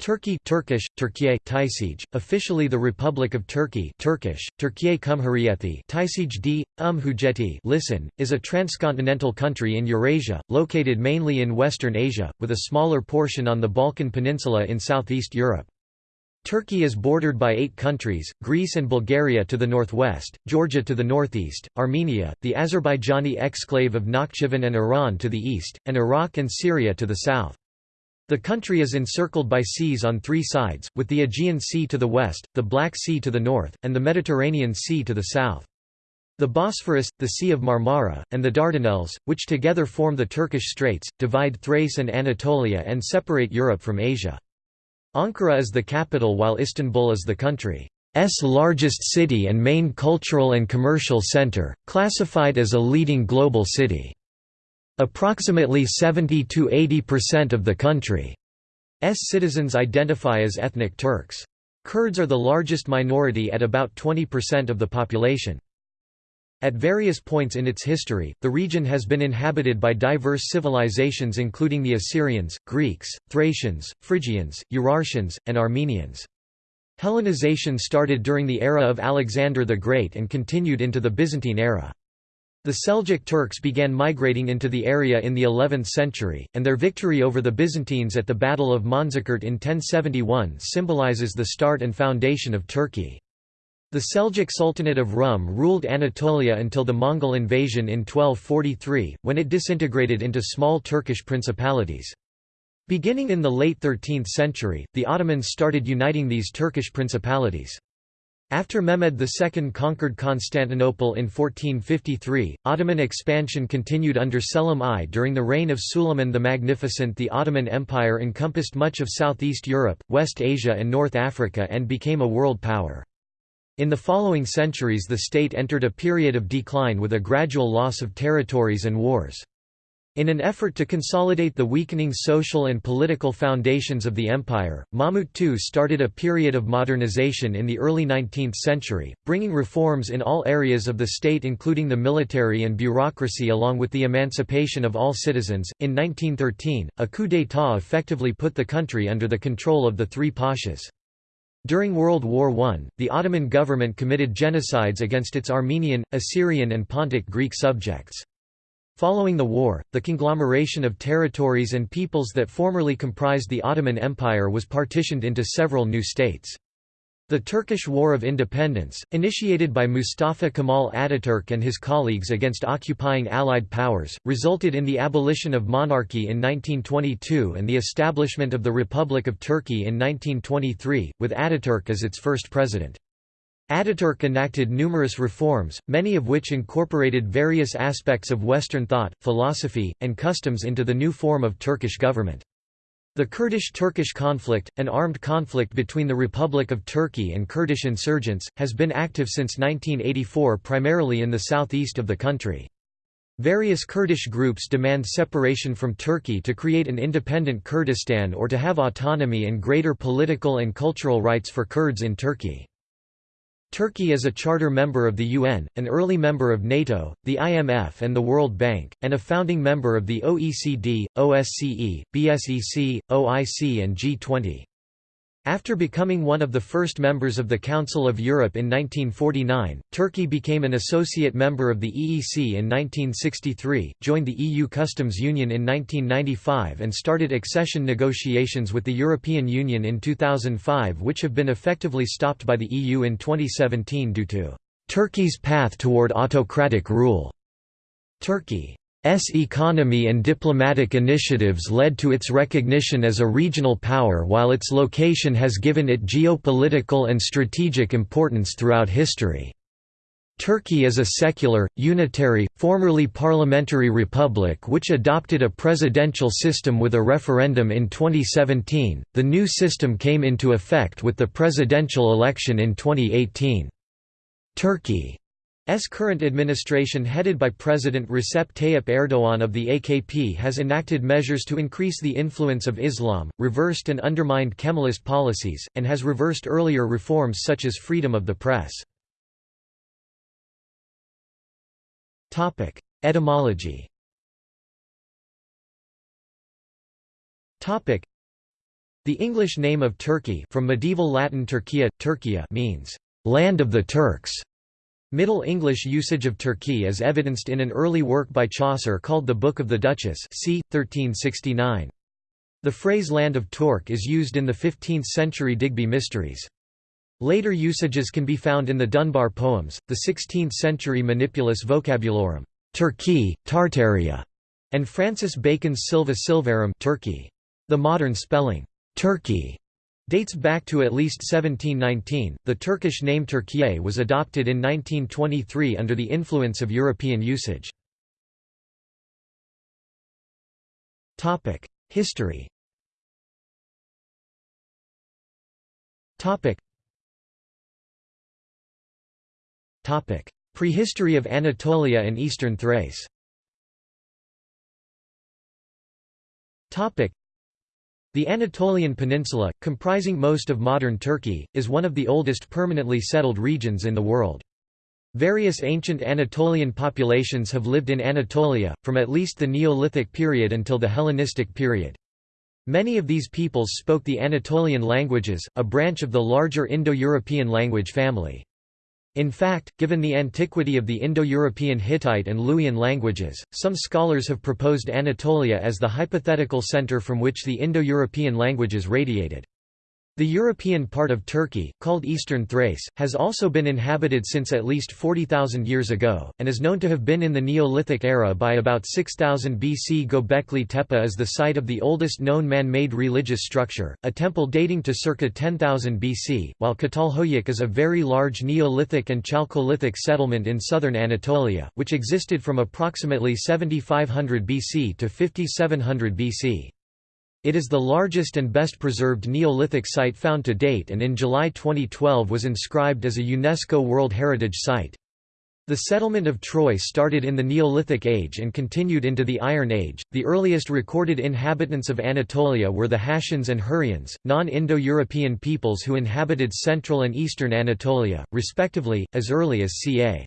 Turkey Turkish, Türkiye, Taysij, officially the Republic of Turkey Turkish, Türkiye Cumhuriyeti Taysij d. Listen, is a transcontinental country in Eurasia, located mainly in Western Asia, with a smaller portion on the Balkan Peninsula in southeast Europe. Turkey is bordered by eight countries, Greece and Bulgaria to the northwest, Georgia to the northeast, Armenia, the Azerbaijani exclave of Nakhchivan and Iran to the east, and Iraq and Syria to the south. The country is encircled by seas on three sides, with the Aegean Sea to the west, the Black Sea to the north, and the Mediterranean Sea to the south. The Bosphorus, the Sea of Marmara, and the Dardanelles, which together form the Turkish Straits, divide Thrace and Anatolia and separate Europe from Asia. Ankara is the capital while Istanbul is the country's largest city and main cultural and commercial center, classified as a leading global city. Approximately 70–80% of the country's citizens identify as ethnic Turks. Kurds are the largest minority at about 20% of the population. At various points in its history, the region has been inhabited by diverse civilizations including the Assyrians, Greeks, Thracians, Phrygians, Urartians, and Armenians. Hellenization started during the era of Alexander the Great and continued into the Byzantine era. The Seljuk Turks began migrating into the area in the 11th century, and their victory over the Byzantines at the Battle of Manzikert in 1071 symbolizes the start and foundation of Turkey. The Seljuk Sultanate of Rum ruled Anatolia until the Mongol invasion in 1243, when it disintegrated into small Turkish principalities. Beginning in the late 13th century, the Ottomans started uniting these Turkish principalities. After Mehmed II conquered Constantinople in 1453, Ottoman expansion continued under Selim I. During the reign of Suleiman the Magnificent the Ottoman Empire encompassed much of Southeast Europe, West Asia and North Africa and became a world power. In the following centuries the state entered a period of decline with a gradual loss of territories and wars. In an effort to consolidate the weakening social and political foundations of the empire, Mahmud II started a period of modernization in the early 19th century, bringing reforms in all areas of the state including the military and bureaucracy along with the emancipation of all citizens. In 1913, a coup d'état effectively put the country under the control of the three pashas. During World War I, the Ottoman government committed genocides against its Armenian, Assyrian and Pontic Greek subjects. Following the war, the conglomeration of territories and peoples that formerly comprised the Ottoman Empire was partitioned into several new states. The Turkish War of Independence, initiated by Mustafa Kemal Ataturk and his colleagues against occupying Allied powers, resulted in the abolition of monarchy in 1922 and the establishment of the Republic of Turkey in 1923, with Ataturk as its first president. Ataturk enacted numerous reforms, many of which incorporated various aspects of Western thought, philosophy, and customs into the new form of Turkish government. The Kurdish-Turkish conflict, an armed conflict between the Republic of Turkey and Kurdish insurgents, has been active since 1984 primarily in the southeast of the country. Various Kurdish groups demand separation from Turkey to create an independent Kurdistan or to have autonomy and greater political and cultural rights for Kurds in Turkey. Turkey is a charter member of the UN, an early member of NATO, the IMF and the World Bank, and a founding member of the OECD, OSCE, BSEC, OIC and G20. After becoming one of the first members of the Council of Europe in 1949, Turkey became an associate member of the EEC in 1963, joined the EU Customs Union in 1995 and started accession negotiations with the European Union in 2005 which have been effectively stopped by the EU in 2017 due to Turkey's path toward autocratic rule. Turkey S economy and diplomatic initiatives led to its recognition as a regional power while its location has given it geopolitical and strategic importance throughout history. Turkey is a secular, unitary, formerly parliamentary republic which adopted a presidential system with a referendum in 2017. The new system came into effect with the presidential election in 2018. Turkey S current administration headed by President Recep Tayyip Erdogan of the AKP has enacted measures to increase the influence of Islam, reversed and undermined Kemalist policies, and has reversed earlier reforms such as freedom of the press. Etymology The English name of Turkey from medieval Latin Turkia, Turkia means, "...land of the Turks". Middle English usage of Turkey is evidenced in an early work by Chaucer called the Book of the Duchess c. 1369. The phrase land of Torke is used in the 15th-century Digby Mysteries. Later usages can be found in the Dunbar poems, the 16th-century Manipulus Vocabularum, Turkey, Tartaria, and Francis Bacon's Silva Sylvarum Turkey. The modern spelling, Turkey dates back to at least 1719. The Turkish name Türkiye was adopted in 1923 under the influence of European usage. Topic: History. Topic. Prehistory of Anatolia and Eastern Thrace. Topic: the Anatolian Peninsula, comprising most of modern Turkey, is one of the oldest permanently settled regions in the world. Various ancient Anatolian populations have lived in Anatolia, from at least the Neolithic period until the Hellenistic period. Many of these peoples spoke the Anatolian languages, a branch of the larger Indo-European language family. In fact, given the antiquity of the Indo-European Hittite and Luwian languages, some scholars have proposed Anatolia as the hypothetical center from which the Indo-European languages radiated. The European part of Turkey, called Eastern Thrace, has also been inhabited since at least 40,000 years ago, and is known to have been in the Neolithic era by about 6000 BC. Göbekli Tepe is the site of the oldest known man-made religious structure, a temple dating to circa 10,000 BC, while Çatalhöyük is a very large Neolithic and Chalcolithic settlement in southern Anatolia, which existed from approximately 7500 BC to 5700 BC. It is the largest and best preserved Neolithic site found to date and in July 2012 was inscribed as a UNESCO World Heritage Site. The settlement of Troy started in the Neolithic Age and continued into the Iron Age. The earliest recorded inhabitants of Anatolia were the Hattians and Hurrians, non-Indo-European peoples who inhabited central and eastern Anatolia, respectively, as early as ca.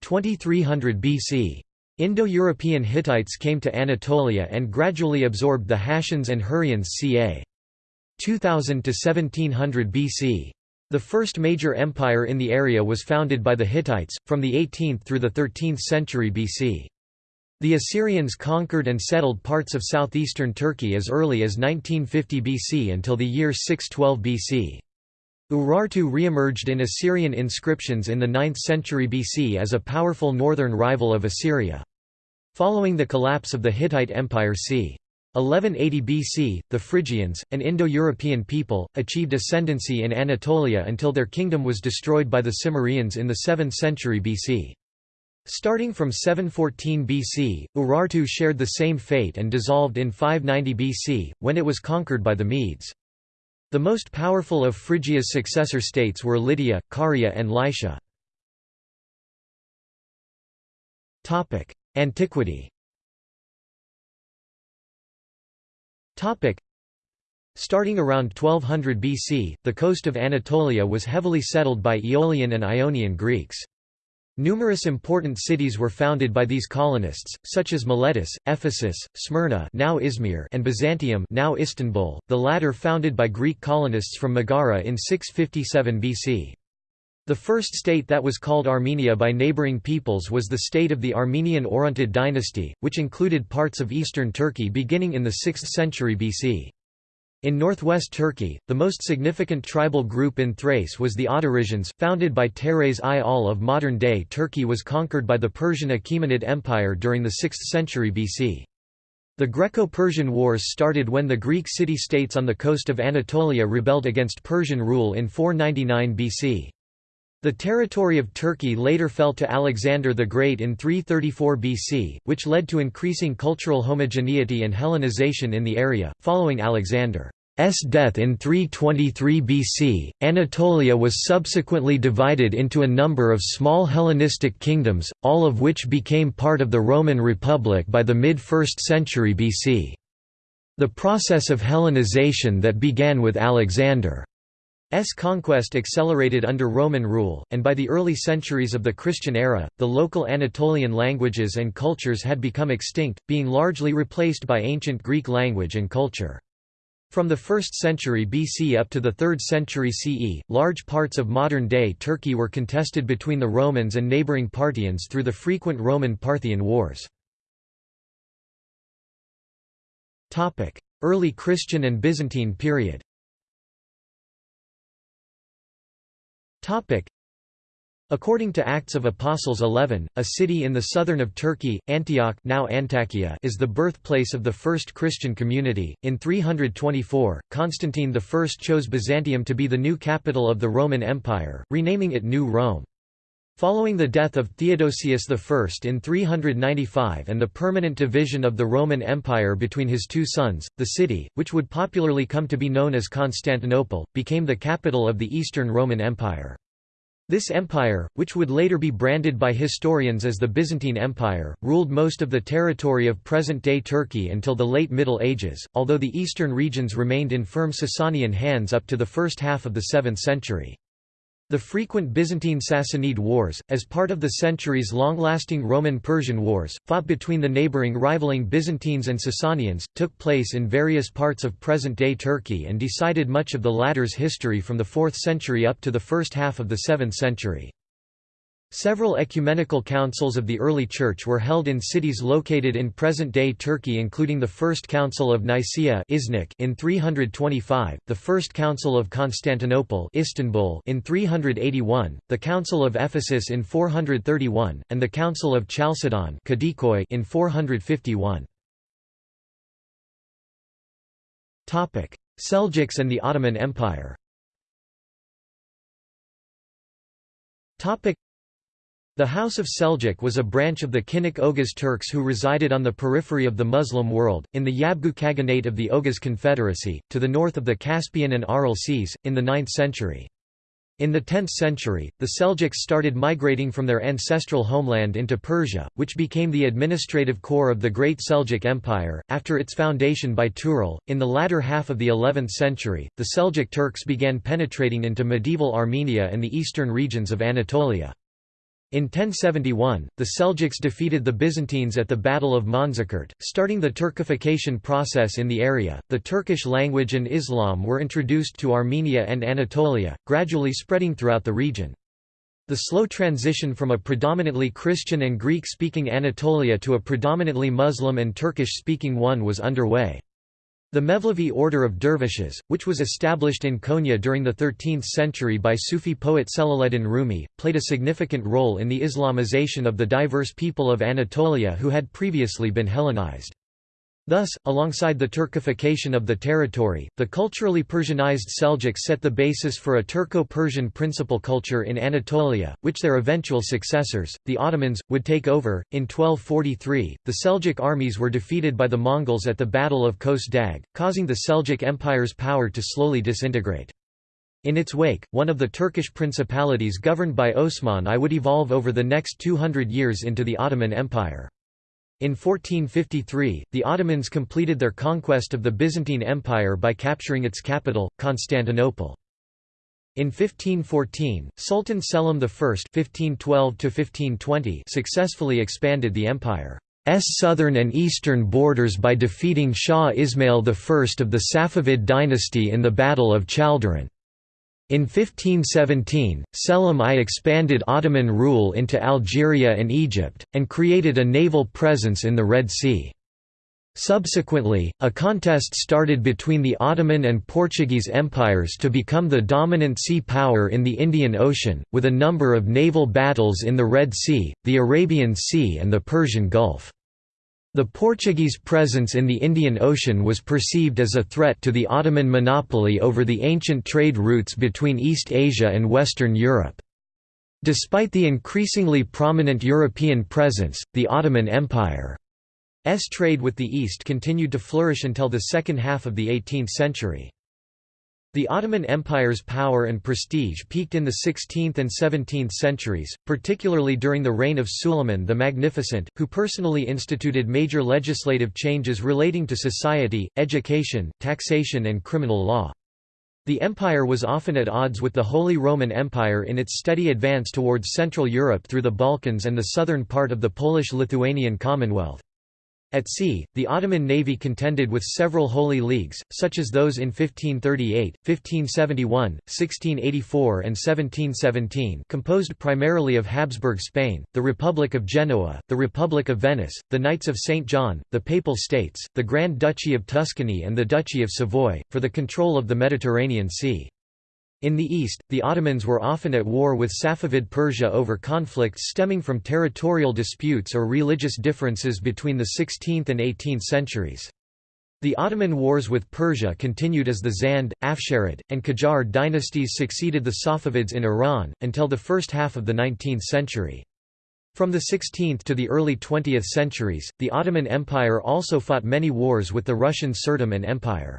2300 BC. Indo-European Hittites came to Anatolia and gradually absorbed the Hattians and Hurrians ca. 2000 to 1700 BC. The first major empire in the area was founded by the Hittites, from the 18th through the 13th century BC. The Assyrians conquered and settled parts of southeastern Turkey as early as 1950 BC until the year 612 BC. Urartu re-emerged in Assyrian inscriptions in the 9th century BC as a powerful northern rival of Assyria. Following the collapse of the Hittite Empire c. 1180 BC, the Phrygians, an Indo-European people, achieved ascendancy in Anatolia until their kingdom was destroyed by the Cimmerians in the 7th century BC. Starting from 714 BC, Urartu shared the same fate and dissolved in 590 BC, when it was conquered by the Medes. The most powerful of Phrygia's successor states were Lydia, Caria and Lycia. Antiquity Starting around 1200 BC, the coast of Anatolia was heavily settled by Aeolian and Ionian Greeks. Numerous important cities were founded by these colonists, such as Miletus, Ephesus, Smyrna now Izmir and Byzantium now Istanbul, the latter founded by Greek colonists from Megara in 657 BC. The first state that was called Armenia by neighboring peoples was the state of the Armenian Orontid dynasty, which included parts of eastern Turkey beginning in the 6th century BC. In northwest Turkey, the most significant tribal group in Thrace was the Odrysians, founded by Teres i All of modern-day Turkey was conquered by the Persian Achaemenid Empire during the 6th century BC. The Greco-Persian Wars started when the Greek city-states on the coast of Anatolia rebelled against Persian rule in 499 BC. The territory of Turkey later fell to Alexander the Great in 334 BC, which led to increasing cultural homogeneity and Hellenization in the area. Following Alexander's death in 323 BC, Anatolia was subsequently divided into a number of small Hellenistic kingdoms, all of which became part of the Roman Republic by the mid-1st century BC. The process of Hellenization that began with Alexander S conquest accelerated under Roman rule, and by the early centuries of the Christian era, the local Anatolian languages and cultures had become extinct, being largely replaced by ancient Greek language and culture. From the 1st century BC up to the 3rd century CE, large parts of modern-day Turkey were contested between the Romans and neighbouring Parthians through the frequent Roman-Parthian wars. Early Christian and Byzantine period According to Acts of Apostles 11, a city in the southern of Turkey, Antioch now Antakya is the birthplace of the first Christian community. In 324, Constantine I chose Byzantium to be the new capital of the Roman Empire, renaming it New Rome. Following the death of Theodosius I in 395 and the permanent division of the Roman Empire between his two sons, the city, which would popularly come to be known as Constantinople, became the capital of the Eastern Roman Empire. This empire, which would later be branded by historians as the Byzantine Empire, ruled most of the territory of present-day Turkey until the late Middle Ages, although the eastern regions remained in firm Sasanian hands up to the first half of the 7th century. The frequent Byzantine-Sassanid wars, as part of the centuries-long-lasting Roman-Persian wars, fought between the neighboring rivaling Byzantines and Sasanians, took place in various parts of present-day Turkey and decided much of the latter's history from the 4th century up to the first half of the 7th century. Several ecumenical councils of the early Church were held in cities located in present-day Turkey including the First Council of Nicaea in 325, the First Council of Constantinople Istanbul in 381, the Council of Ephesus in 431, and the Council of Chalcedon in 451. Seljuks and the Ottoman Empire the House of Seljuk was a branch of the Kinnik Oghuz Turks who resided on the periphery of the Muslim world, in the Yabgu Khaganate of the Oghuz Confederacy, to the north of the Caspian and Aral Seas, in the 9th century. In the 10th century, the Seljuks started migrating from their ancestral homeland into Persia, which became the administrative core of the Great Seljuk Empire. After its foundation by Tughril, in the latter half of the 11th century, the Seljuk Turks began penetrating into medieval Armenia and the eastern regions of Anatolia. In 1071, the Seljuks defeated the Byzantines at the Battle of Manzikert, starting the Turkification process in the area. The Turkish language and Islam were introduced to Armenia and Anatolia, gradually spreading throughout the region. The slow transition from a predominantly Christian and Greek speaking Anatolia to a predominantly Muslim and Turkish speaking one was underway. The Mevlevi order of dervishes, which was established in Konya during the 13th century by Sufi poet Celaleddin Rumi, played a significant role in the Islamization of the diverse people of Anatolia who had previously been Hellenized. Thus, alongside the Turkification of the territory, the culturally Persianized Seljuks set the basis for a Turco-Persian principal culture in Anatolia, which their eventual successors, the Ottomans, would take over. In 1243, the Seljuk armies were defeated by the Mongols at the Battle of Kos Dag, causing the Seljuk Empire's power to slowly disintegrate. In its wake, one of the Turkish principalities governed by Osman I would evolve over the next 200 years into the Ottoman Empire. In 1453, the Ottomans completed their conquest of the Byzantine Empire by capturing its capital, Constantinople. In 1514, Sultan Selim I (1512–1520) successfully expanded the empire's southern and eastern borders by defeating Shah Ismail I of the Safavid dynasty in the Battle of Chaldiran. In 1517, Selim I expanded Ottoman rule into Algeria and Egypt, and created a naval presence in the Red Sea. Subsequently, a contest started between the Ottoman and Portuguese empires to become the dominant sea power in the Indian Ocean, with a number of naval battles in the Red Sea, the Arabian Sea and the Persian Gulf. The Portuguese presence in the Indian Ocean was perceived as a threat to the Ottoman monopoly over the ancient trade routes between East Asia and Western Europe. Despite the increasingly prominent European presence, the Ottoman Empire's trade with the East continued to flourish until the second half of the 18th century. The Ottoman Empire's power and prestige peaked in the 16th and 17th centuries, particularly during the reign of Suleiman the Magnificent, who personally instituted major legislative changes relating to society, education, taxation and criminal law. The empire was often at odds with the Holy Roman Empire in its steady advance towards Central Europe through the Balkans and the southern part of the Polish-Lithuanian Commonwealth. At sea, the Ottoman navy contended with several holy leagues, such as those in 1538, 1571, 1684 and 1717 composed primarily of Habsburg Spain, the Republic of Genoa, the Republic of Venice, the Knights of St. John, the Papal States, the Grand Duchy of Tuscany and the Duchy of Savoy, for the control of the Mediterranean Sea. In the east, the Ottomans were often at war with Safavid Persia over conflicts stemming from territorial disputes or religious differences between the 16th and 18th centuries. The Ottoman wars with Persia continued as the Zand, Afsharid, and Qajar dynasties succeeded the Safavids in Iran, until the first half of the 19th century. From the 16th to the early 20th centuries, the Ottoman Empire also fought many wars with the Russian Tsardom and Empire.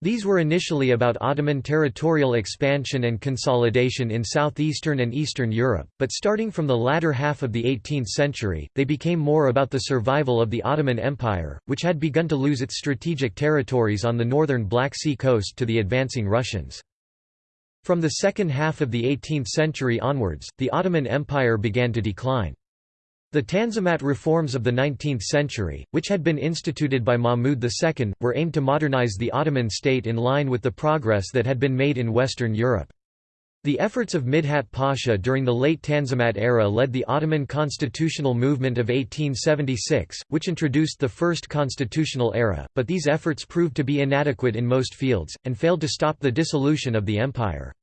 These were initially about Ottoman territorial expansion and consolidation in southeastern and eastern Europe, but starting from the latter half of the 18th century, they became more about the survival of the Ottoman Empire, which had begun to lose its strategic territories on the northern Black Sea coast to the advancing Russians. From the second half of the 18th century onwards, the Ottoman Empire began to decline. The Tanzimat reforms of the 19th century, which had been instituted by Mahmud II, were aimed to modernize the Ottoman state in line with the progress that had been made in Western Europe. The efforts of Midhat Pasha during the late Tanzimat era led the Ottoman constitutional movement of 1876, which introduced the first constitutional era, but these efforts proved to be inadequate in most fields, and failed to stop the dissolution of the empire.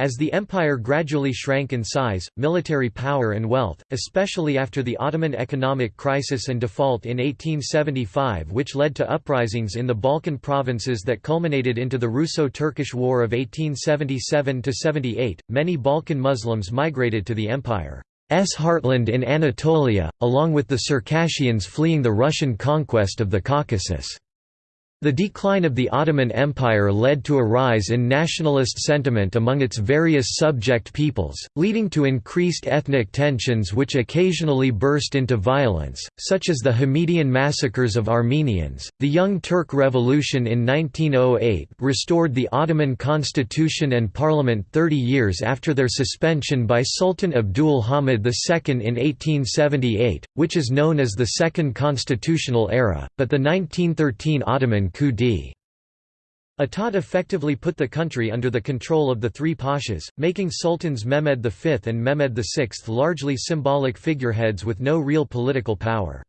As the empire gradually shrank in size, military power and wealth, especially after the Ottoman economic crisis and default in 1875 which led to uprisings in the Balkan provinces that culminated into the Russo-Turkish War of 1877–78, many Balkan Muslims migrated to the empire's heartland in Anatolia, along with the Circassians fleeing the Russian conquest of the Caucasus. The decline of the Ottoman Empire led to a rise in nationalist sentiment among its various subject peoples, leading to increased ethnic tensions which occasionally burst into violence, such as the Hamidian massacres of Armenians. The Young Turk Revolution in 1908 restored the Ottoman constitution and parliament 30 years after their suspension by Sultan Abdul Hamid II in 1878, which is known as the Second Constitutional Era, but the 1913 Ottoman coup d'état effectively put the country under the control of the three pashas, making Sultans Mehmed V and Mehmed VI largely symbolic figureheads with no real political power.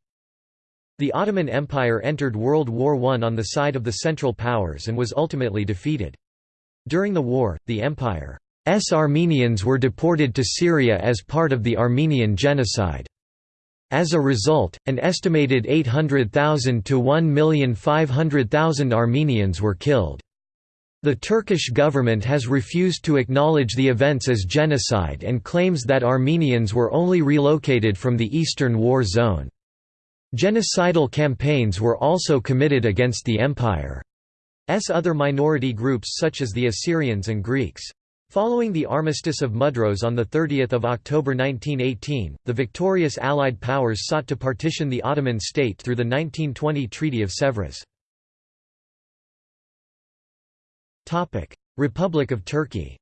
The Ottoman Empire entered World War I on the side of the Central Powers and was ultimately defeated. During the war, the empire's Armenians were deported to Syria as part of the Armenian Genocide. As a result, an estimated 800,000 to 1,500,000 Armenians were killed. The Turkish government has refused to acknowledge the events as genocide and claims that Armenians were only relocated from the Eastern War Zone. Genocidal campaigns were also committed against the empire. empire's other minority groups such as the Assyrians and Greeks. Following the Armistice of Mudros on 30 October 1918, the victorious Allied powers sought to partition the Ottoman state through the 1920 Treaty of Sèvres. Republic of Turkey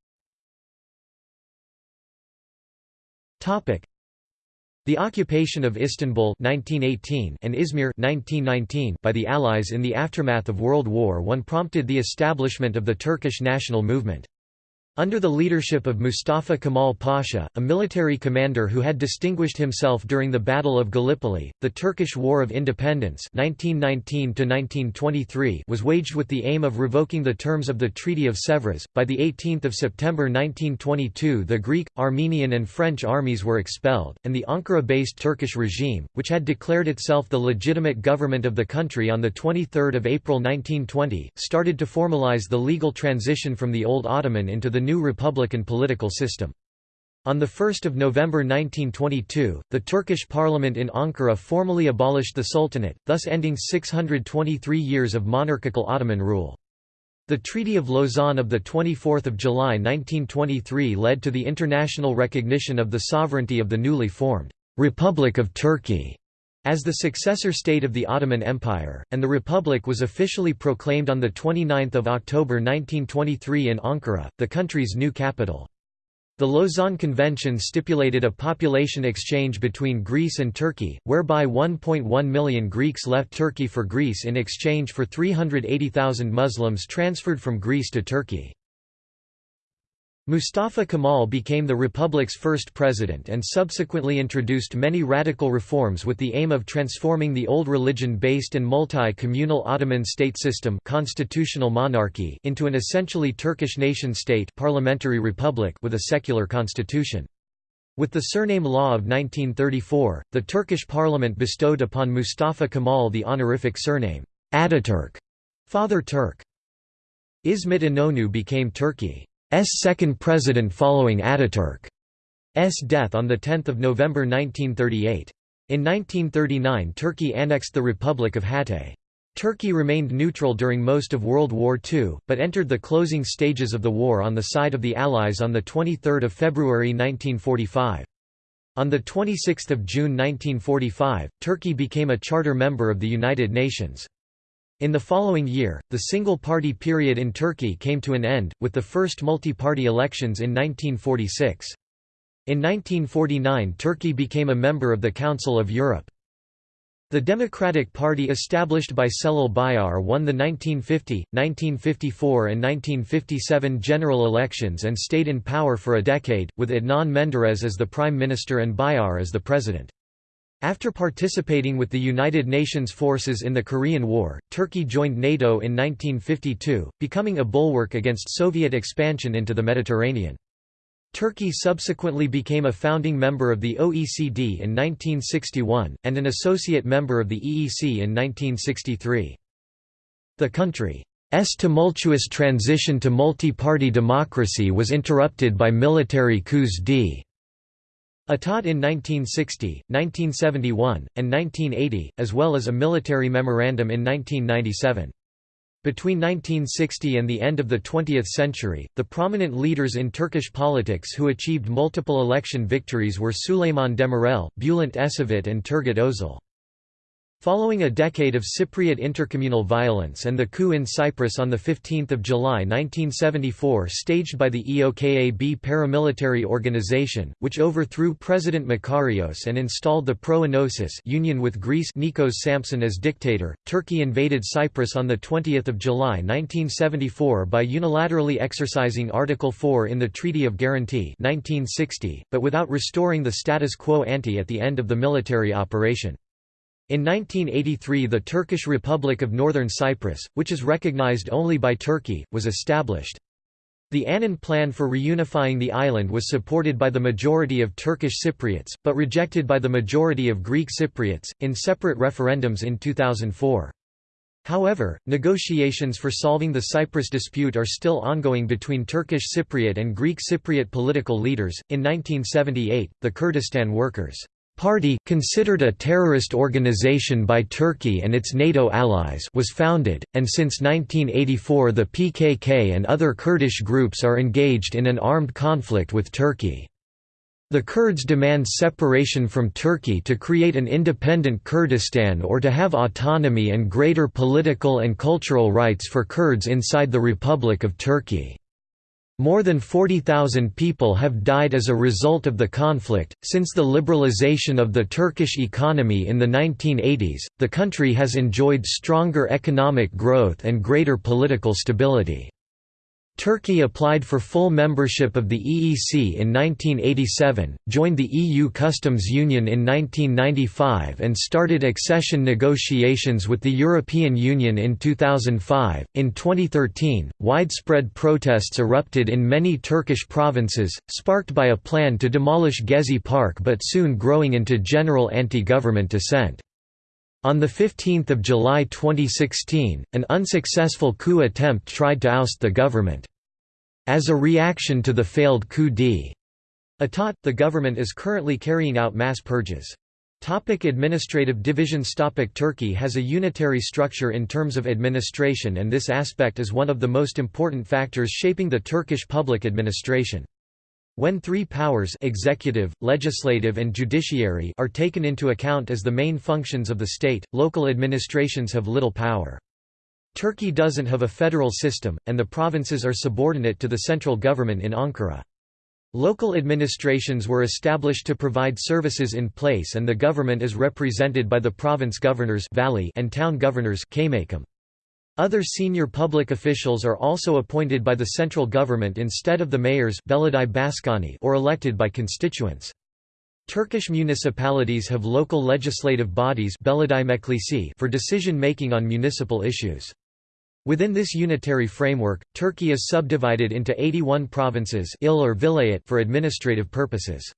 the occupation of Istanbul 1918 and Izmir 1919 by the Allies in the aftermath of World War I prompted the establishment of the Turkish national movement. Under the leadership of Mustafa Kemal Pasha, a military commander who had distinguished himself during the Battle of Gallipoli, the Turkish War of Independence 1919 was waged with the aim of revoking the terms of the Treaty of Sèvres. By 18 September 1922 the Greek, Armenian and French armies were expelled, and the Ankara-based Turkish regime, which had declared itself the legitimate government of the country on 23 April 1920, started to formalize the legal transition from the old Ottoman into the new republican political system. On 1 November 1922, the Turkish parliament in Ankara formally abolished the Sultanate, thus ending 623 years of monarchical Ottoman rule. The Treaty of Lausanne of 24 July 1923 led to the international recognition of the sovereignty of the newly formed Republic of Turkey as the successor state of the Ottoman Empire, and the Republic was officially proclaimed on 29 October 1923 in Ankara, the country's new capital. The Lausanne Convention stipulated a population exchange between Greece and Turkey, whereby 1.1 million Greeks left Turkey for Greece in exchange for 380,000 Muslims transferred from Greece to Turkey. Mustafa Kemal became the republic's first president and subsequently introduced many radical reforms with the aim of transforming the old religion-based and multi-communal Ottoman state system constitutional monarchy into an essentially Turkish nation-state parliamentary republic with a secular constitution. With the surname law of 1934, the Turkish parliament bestowed upon Mustafa Kemal the honorific surname, Ataturk, Father Turk. İsmet İnönü became Turkey. S second president following Ataturk's death on 10 November 1938. In 1939 Turkey annexed the Republic of Hatay. Turkey remained neutral during most of World War II, but entered the closing stages of the war on the side of the Allies on 23 February 1945. On 26 June 1945, Turkey became a charter member of the United Nations. In the following year, the single-party period in Turkey came to an end, with the first multi-party elections in 1946. In 1949 Turkey became a member of the Council of Europe. The Democratic Party established by Celal Bayar won the 1950, 1954 and 1957 general elections and stayed in power for a decade, with Adnan Menderes as the prime minister and Bayar as the president. After participating with the United Nations forces in the Korean War, Turkey joined NATO in 1952, becoming a bulwark against Soviet expansion into the Mediterranean. Turkey subsequently became a founding member of the OECD in 1961, and an associate member of the EEC in 1963. The country's tumultuous transition to multi-party democracy was interrupted by military coups d. État in 1960, 1971, and 1980, as well as a military memorandum in 1997. Between 1960 and the end of the 20th century, the prominent leaders in Turkish politics who achieved multiple election victories were Süleyman Demirel, Bülent Ecevit and Turgut Özal. Following a decade of Cypriot intercommunal violence and the coup in Cyprus on 15 July 1974 staged by the EOKA-B paramilitary organization, which overthrew President Makarios and installed the pro-Enosis union with Greece Nikos Sampson as dictator, Turkey invaded Cyprus on 20 July 1974 by unilaterally exercising Article 4 in the Treaty of Guarantee 1960, but without restoring the status quo ante at the end of the military operation. In 1983 the Turkish Republic of Northern Cyprus, which is recognized only by Turkey, was established. The Annan plan for reunifying the island was supported by the majority of Turkish Cypriots, but rejected by the majority of Greek Cypriots, in separate referendums in 2004. However, negotiations for solving the Cyprus dispute are still ongoing between Turkish Cypriot and Greek Cypriot political leaders. In 1978, the Kurdistan Workers' Party, considered a terrorist organization by Turkey and its NATO allies was founded, and since 1984 the PKK and other Kurdish groups are engaged in an armed conflict with Turkey. The Kurds demand separation from Turkey to create an independent Kurdistan or to have autonomy and greater political and cultural rights for Kurds inside the Republic of Turkey. More than 40,000 people have died as a result of the conflict. Since the liberalization of the Turkish economy in the 1980s, the country has enjoyed stronger economic growth and greater political stability. Turkey applied for full membership of the EEC in 1987, joined the EU Customs Union in 1995 and started accession negotiations with the European Union in 2005. In 2013, widespread protests erupted in many Turkish provinces, sparked by a plan to demolish Gezi Park but soon growing into general anti-government dissent. On 15 July 2016, an unsuccessful coup attempt tried to oust the government. As a reaction to the failed coup d'état, the government is currently carrying out mass purges. Topic administrative divisions Topic Turkey has a unitary structure in terms of administration and this aspect is one of the most important factors shaping the Turkish public administration. When three powers executive, legislative and judiciary are taken into account as the main functions of the state, local administrations have little power. Turkey doesn't have a federal system, and the provinces are subordinate to the central government in Ankara. Local administrations were established to provide services in place and the government is represented by the province governors and town governors Other senior public officials are also appointed by the central government instead of the mayors or elected by constituents. Turkish municipalities have local legislative bodies for decision-making on municipal issues. Within this unitary framework, Turkey is subdivided into 81 provinces il or vilayet for administrative purposes.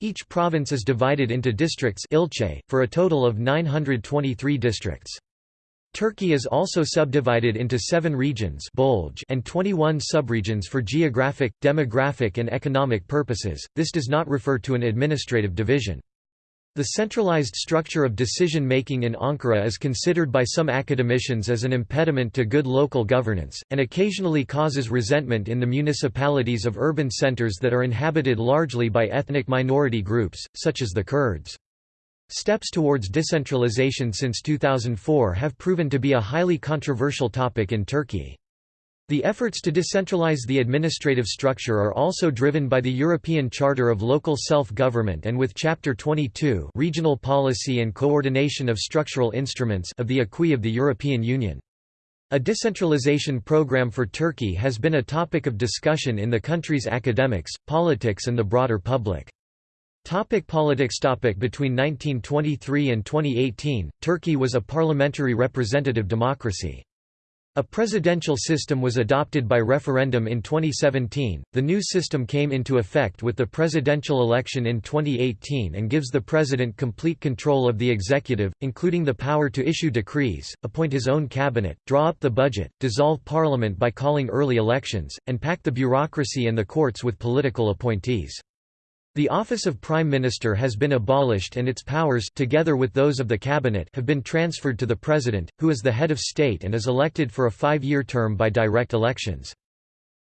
Each province is divided into districts ilçe, for a total of 923 districts. Turkey is also subdivided into seven regions bölge and 21 subregions for geographic, demographic and economic purposes, this does not refer to an administrative division. The centralized structure of decision-making in Ankara is considered by some academicians as an impediment to good local governance, and occasionally causes resentment in the municipalities of urban centers that are inhabited largely by ethnic minority groups, such as the Kurds. Steps towards decentralization since 2004 have proven to be a highly controversial topic in Turkey. The efforts to decentralize the administrative structure are also driven by the European Charter of Local Self-Government and with Chapter 22 Regional Policy and Coordination of Structural Instruments of the Acquis of the European Union. A decentralization program for Turkey has been a topic of discussion in the country's academics, politics and the broader public. Topic politics topic Between 1923 and 2018, Turkey was a parliamentary representative democracy. A presidential system was adopted by referendum in 2017. The new system came into effect with the presidential election in 2018 and gives the president complete control of the executive, including the power to issue decrees, appoint his own cabinet, draw up the budget, dissolve parliament by calling early elections, and pack the bureaucracy and the courts with political appointees. The office of Prime Minister has been abolished and its powers together with those of the cabinet have been transferred to the President, who is the head of state and is elected for a five-year term by direct elections.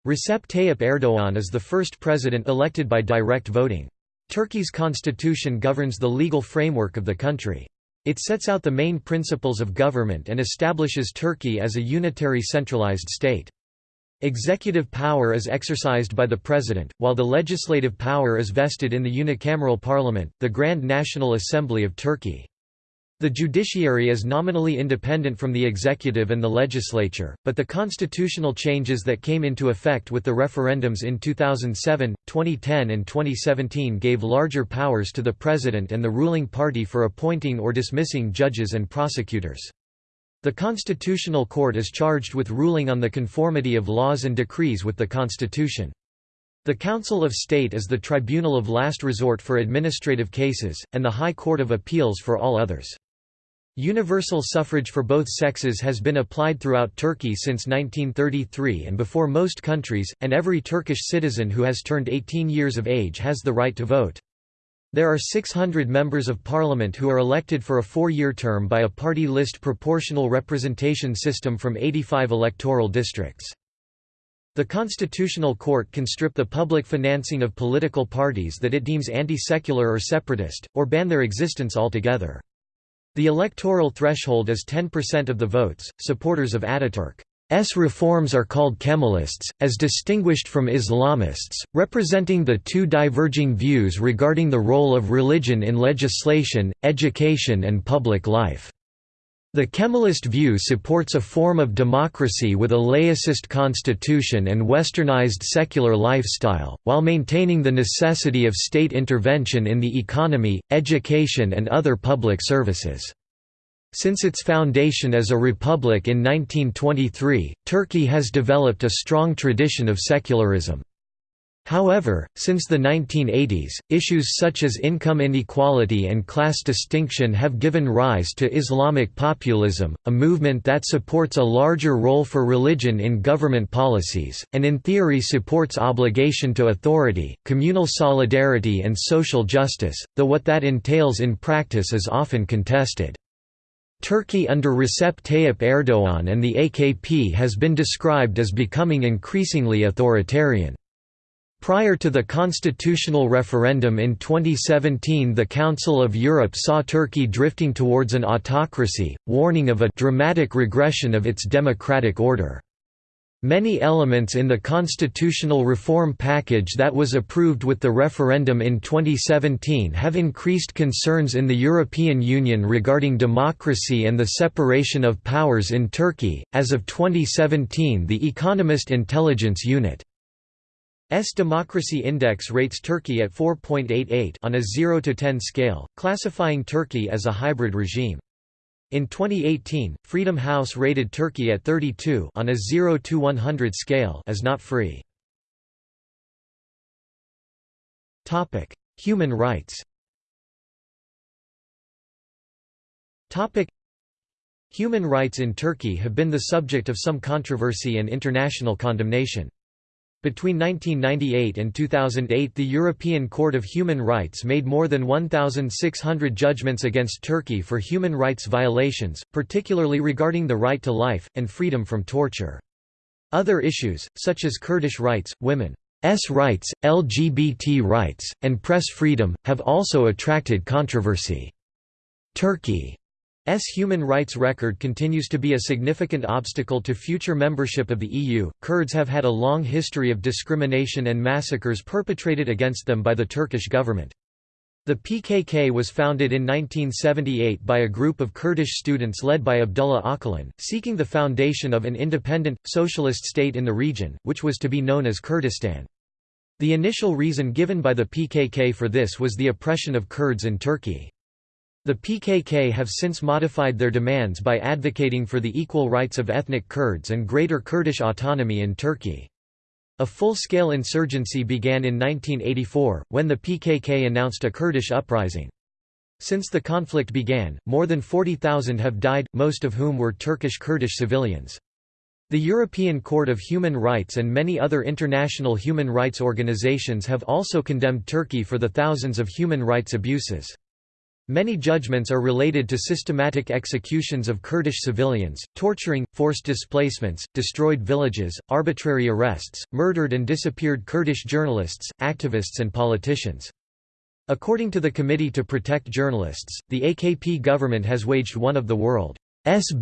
Recep Tayyip Erdoğan is the first president elected by direct voting. Turkey's constitution governs the legal framework of the country. It sets out the main principles of government and establishes Turkey as a unitary centralized state. Executive power is exercised by the President, while the legislative power is vested in the unicameral parliament, the Grand National Assembly of Turkey. The judiciary is nominally independent from the executive and the legislature, but the constitutional changes that came into effect with the referendums in 2007, 2010 and 2017 gave larger powers to the president and the ruling party for appointing or dismissing judges and prosecutors. The Constitutional Court is charged with ruling on the conformity of laws and decrees with the Constitution. The Council of State is the tribunal of last resort for administrative cases, and the High Court of Appeals for all others. Universal suffrage for both sexes has been applied throughout Turkey since 1933 and before most countries, and every Turkish citizen who has turned 18 years of age has the right to vote. There are 600 members of parliament who are elected for a four-year term by a party list proportional representation system from 85 electoral districts. The Constitutional Court can strip the public financing of political parties that it deems anti-secular or separatist, or ban their existence altogether. The electoral threshold is 10% of the votes. Supporters of Ataturk S reforms are called Kemalists, as distinguished from Islamists, representing the two diverging views regarding the role of religion in legislation, education and public life. The Kemalist view supports a form of democracy with a laicist constitution and westernized secular lifestyle, while maintaining the necessity of state intervention in the economy, education and other public services. Since its foundation as a republic in 1923, Turkey has developed a strong tradition of secularism. However, since the 1980s, issues such as income inequality and class distinction have given rise to Islamic populism, a movement that supports a larger role for religion in government policies, and in theory supports obligation to authority, communal solidarity and social justice, though what that entails in practice is often contested. Turkey under Recep Tayyip Erdoğan and the AKP has been described as becoming increasingly authoritarian. Prior to the constitutional referendum in 2017 the Council of Europe saw Turkey drifting towards an autocracy, warning of a «dramatic regression of its democratic order». Many elements in the constitutional reform package that was approved with the referendum in 2017 have increased concerns in the European Union regarding democracy and the separation of powers in Turkey. As of 2017, the Economist Intelligence Unit S Democracy Index rates Turkey at 4.88 on a 0 to 10 scale, classifying Turkey as a hybrid regime. In 2018, Freedom House rated Turkey at 32 on a 0 to 100 scale as not free. Topic: Human rights. Topic: Human rights in Turkey have been the subject of some controversy and international condemnation. Between 1998 and 2008 the European Court of Human Rights made more than 1,600 judgments against Turkey for human rights violations, particularly regarding the right to life, and freedom from torture. Other issues, such as Kurdish rights, women's rights, LGBT rights, and press freedom, have also attracted controversy. Turkey S human rights record continues to be a significant obstacle to future membership of the EU. Kurds have had a long history of discrimination and massacres perpetrated against them by the Turkish government. The PKK was founded in 1978 by a group of Kurdish students led by Abdullah Öcalan, seeking the foundation of an independent, socialist state in the region, which was to be known as Kurdistan. The initial reason given by the PKK for this was the oppression of Kurds in Turkey. The PKK have since modified their demands by advocating for the equal rights of ethnic Kurds and greater Kurdish autonomy in Turkey. A full-scale insurgency began in 1984, when the PKK announced a Kurdish uprising. Since the conflict began, more than 40,000 have died, most of whom were Turkish Kurdish civilians. The European Court of Human Rights and many other international human rights organizations have also condemned Turkey for the thousands of human rights abuses. Many judgments are related to systematic executions of Kurdish civilians, torturing, forced displacements, destroyed villages, arbitrary arrests, murdered and disappeared Kurdish journalists, activists and politicians. According to the Committee to Protect Journalists, the AKP government has waged one of the world's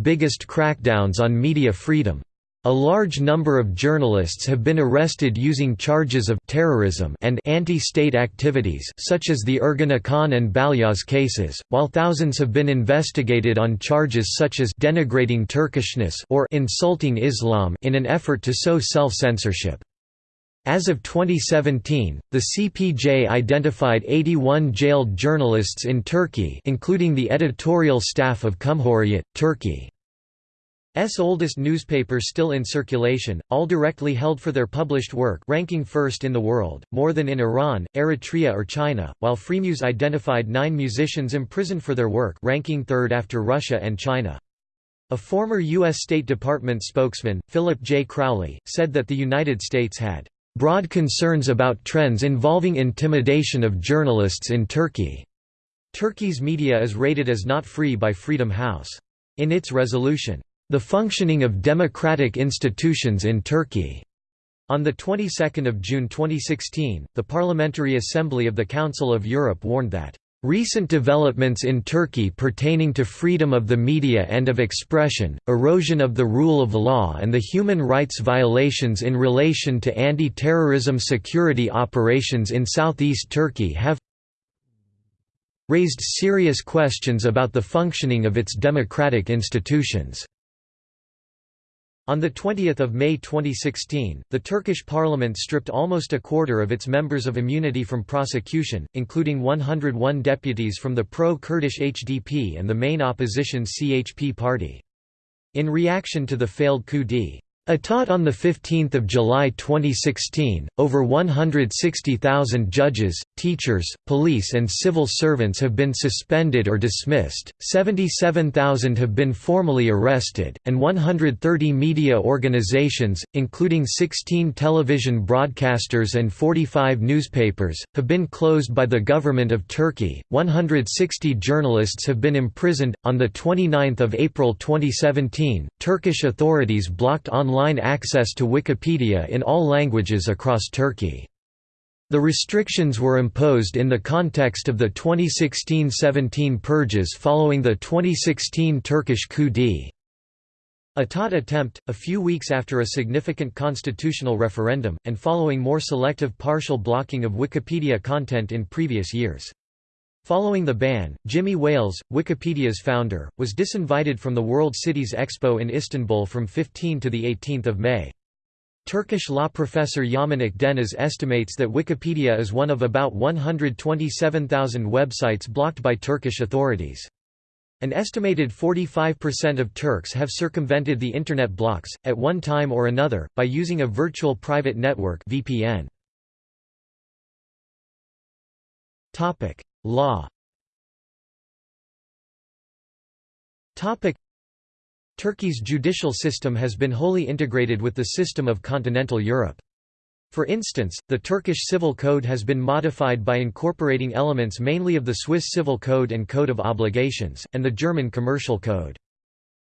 biggest crackdowns on media freedom. A large number of journalists have been arrested using charges of terrorism and anti-state activities such as the Ergenekon and Balyoz cases, while thousands have been investigated on charges such as denigrating Turkishness or insulting Islam in an effort to sow self-censorship. As of 2017, the CPJ identified 81 jailed journalists in Turkey including the editorial staff of Cumhuriyet, Turkey. S oldest newspaper still in circulation, all directly held for their published work ranking first in the world, more than in Iran, Eritrea or China, while Freemuse identified nine musicians imprisoned for their work ranking third after Russia and China. A former U.S. State Department spokesman, Philip J. Crowley, said that the United States had broad concerns about trends involving intimidation of journalists in Turkey. Turkey's media is rated as not free by Freedom House. In its resolution, the functioning of democratic institutions in Turkey. On the 22nd of June 2016, the Parliamentary Assembly of the Council of Europe warned that Recent developments in Turkey pertaining to freedom of the media and of expression, erosion of the rule of law and the human rights violations in relation to anti-terrorism security operations in southeast Turkey have raised serious questions about the functioning of its democratic institutions. On 20 May 2016, the Turkish parliament stripped almost a quarter of its members of immunity from prosecution, including 101 deputies from the pro-Kurdish HDP and the main opposition CHP party. In reaction to the failed coup d'état Etat on 15 July 2016, over 160,000 judges, teachers, police and civil servants have been suspended or dismissed, 77,000 have been formally arrested, and 130 media organizations, including 16 television broadcasters and 45 newspapers, have been closed by the government of Turkey. 160 journalists have been imprisoned. On 29 April 2017, Turkish authorities blocked online online access to Wikipedia in all languages across Turkey. The restrictions were imposed in the context of the 2016–17 purges following the 2016 Turkish coup d'état. Attempt, a few weeks after a significant constitutional referendum, and following more selective partial blocking of Wikipedia content in previous years. Following the ban, Jimmy Wales, Wikipedia's founder, was disinvited from the World Cities Expo in Istanbul from 15 to 18 May. Turkish law professor Yaman Akdeniz estimates that Wikipedia is one of about 127,000 websites blocked by Turkish authorities. An estimated 45% of Turks have circumvented the Internet blocks, at one time or another, by using a virtual private network VPN. Law Turkey's judicial system has been wholly integrated with the system of continental Europe. For instance, the Turkish Civil Code has been modified by incorporating elements mainly of the Swiss Civil Code and Code of Obligations, and the German Commercial Code.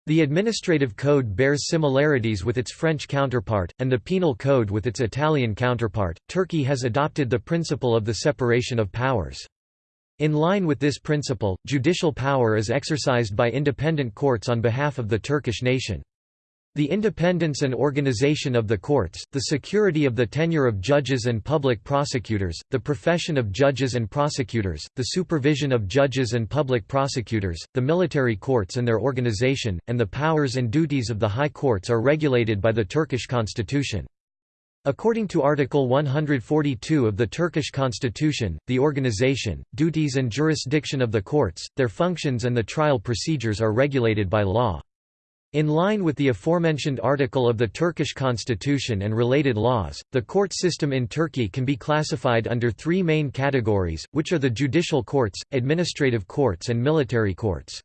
The administrative code bears similarities with its French counterpart, and the penal code with its Italian counterpart. Turkey has adopted the principle of the separation of powers. In line with this principle, judicial power is exercised by independent courts on behalf of the Turkish nation. The independence and organization of the courts, the security of the tenure of judges and public prosecutors, the profession of judges and prosecutors, the supervision of judges and public prosecutors, the military courts and their organization, and the powers and duties of the high courts are regulated by the Turkish constitution. According to Article 142 of the Turkish constitution, the organization, duties and jurisdiction of the courts, their functions and the trial procedures are regulated by law. In line with the aforementioned article of the Turkish constitution and related laws, the court system in Turkey can be classified under three main categories, which are the judicial courts, administrative courts and military courts.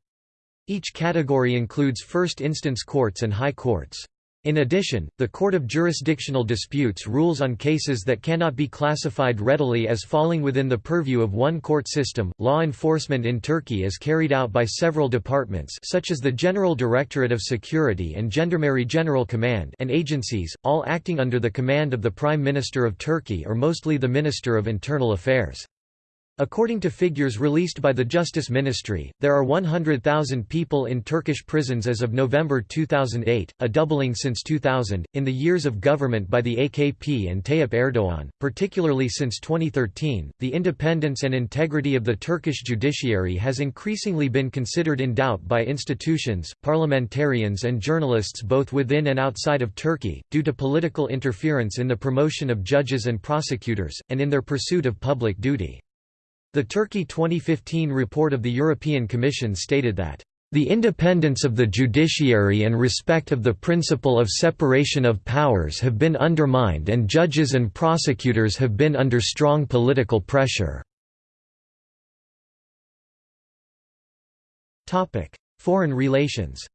Each category includes first instance courts and high courts. In addition, the Court of Jurisdictional Disputes rules on cases that cannot be classified readily as falling within the purview of one court system. Law enforcement in Turkey is carried out by several departments such as the General Directorate of Security and Gendarmerie General Command and agencies, all acting under the command of the Prime Minister of Turkey or mostly the Minister of Internal Affairs. According to figures released by the Justice Ministry, there are 100,000 people in Turkish prisons as of November 2008, a doubling since 2000. In the years of government by the AKP and Tayyip Erdogan, particularly since 2013, the independence and integrity of the Turkish judiciary has increasingly been considered in doubt by institutions, parliamentarians, and journalists both within and outside of Turkey, due to political interference in the promotion of judges and prosecutors, and in their pursuit of public duty. The Turkey 2015 report of the European Commission stated that the independence of the judiciary and respect of the principle of separation of powers have been undermined and judges and prosecutors have been under strong political pressure." Foreign relations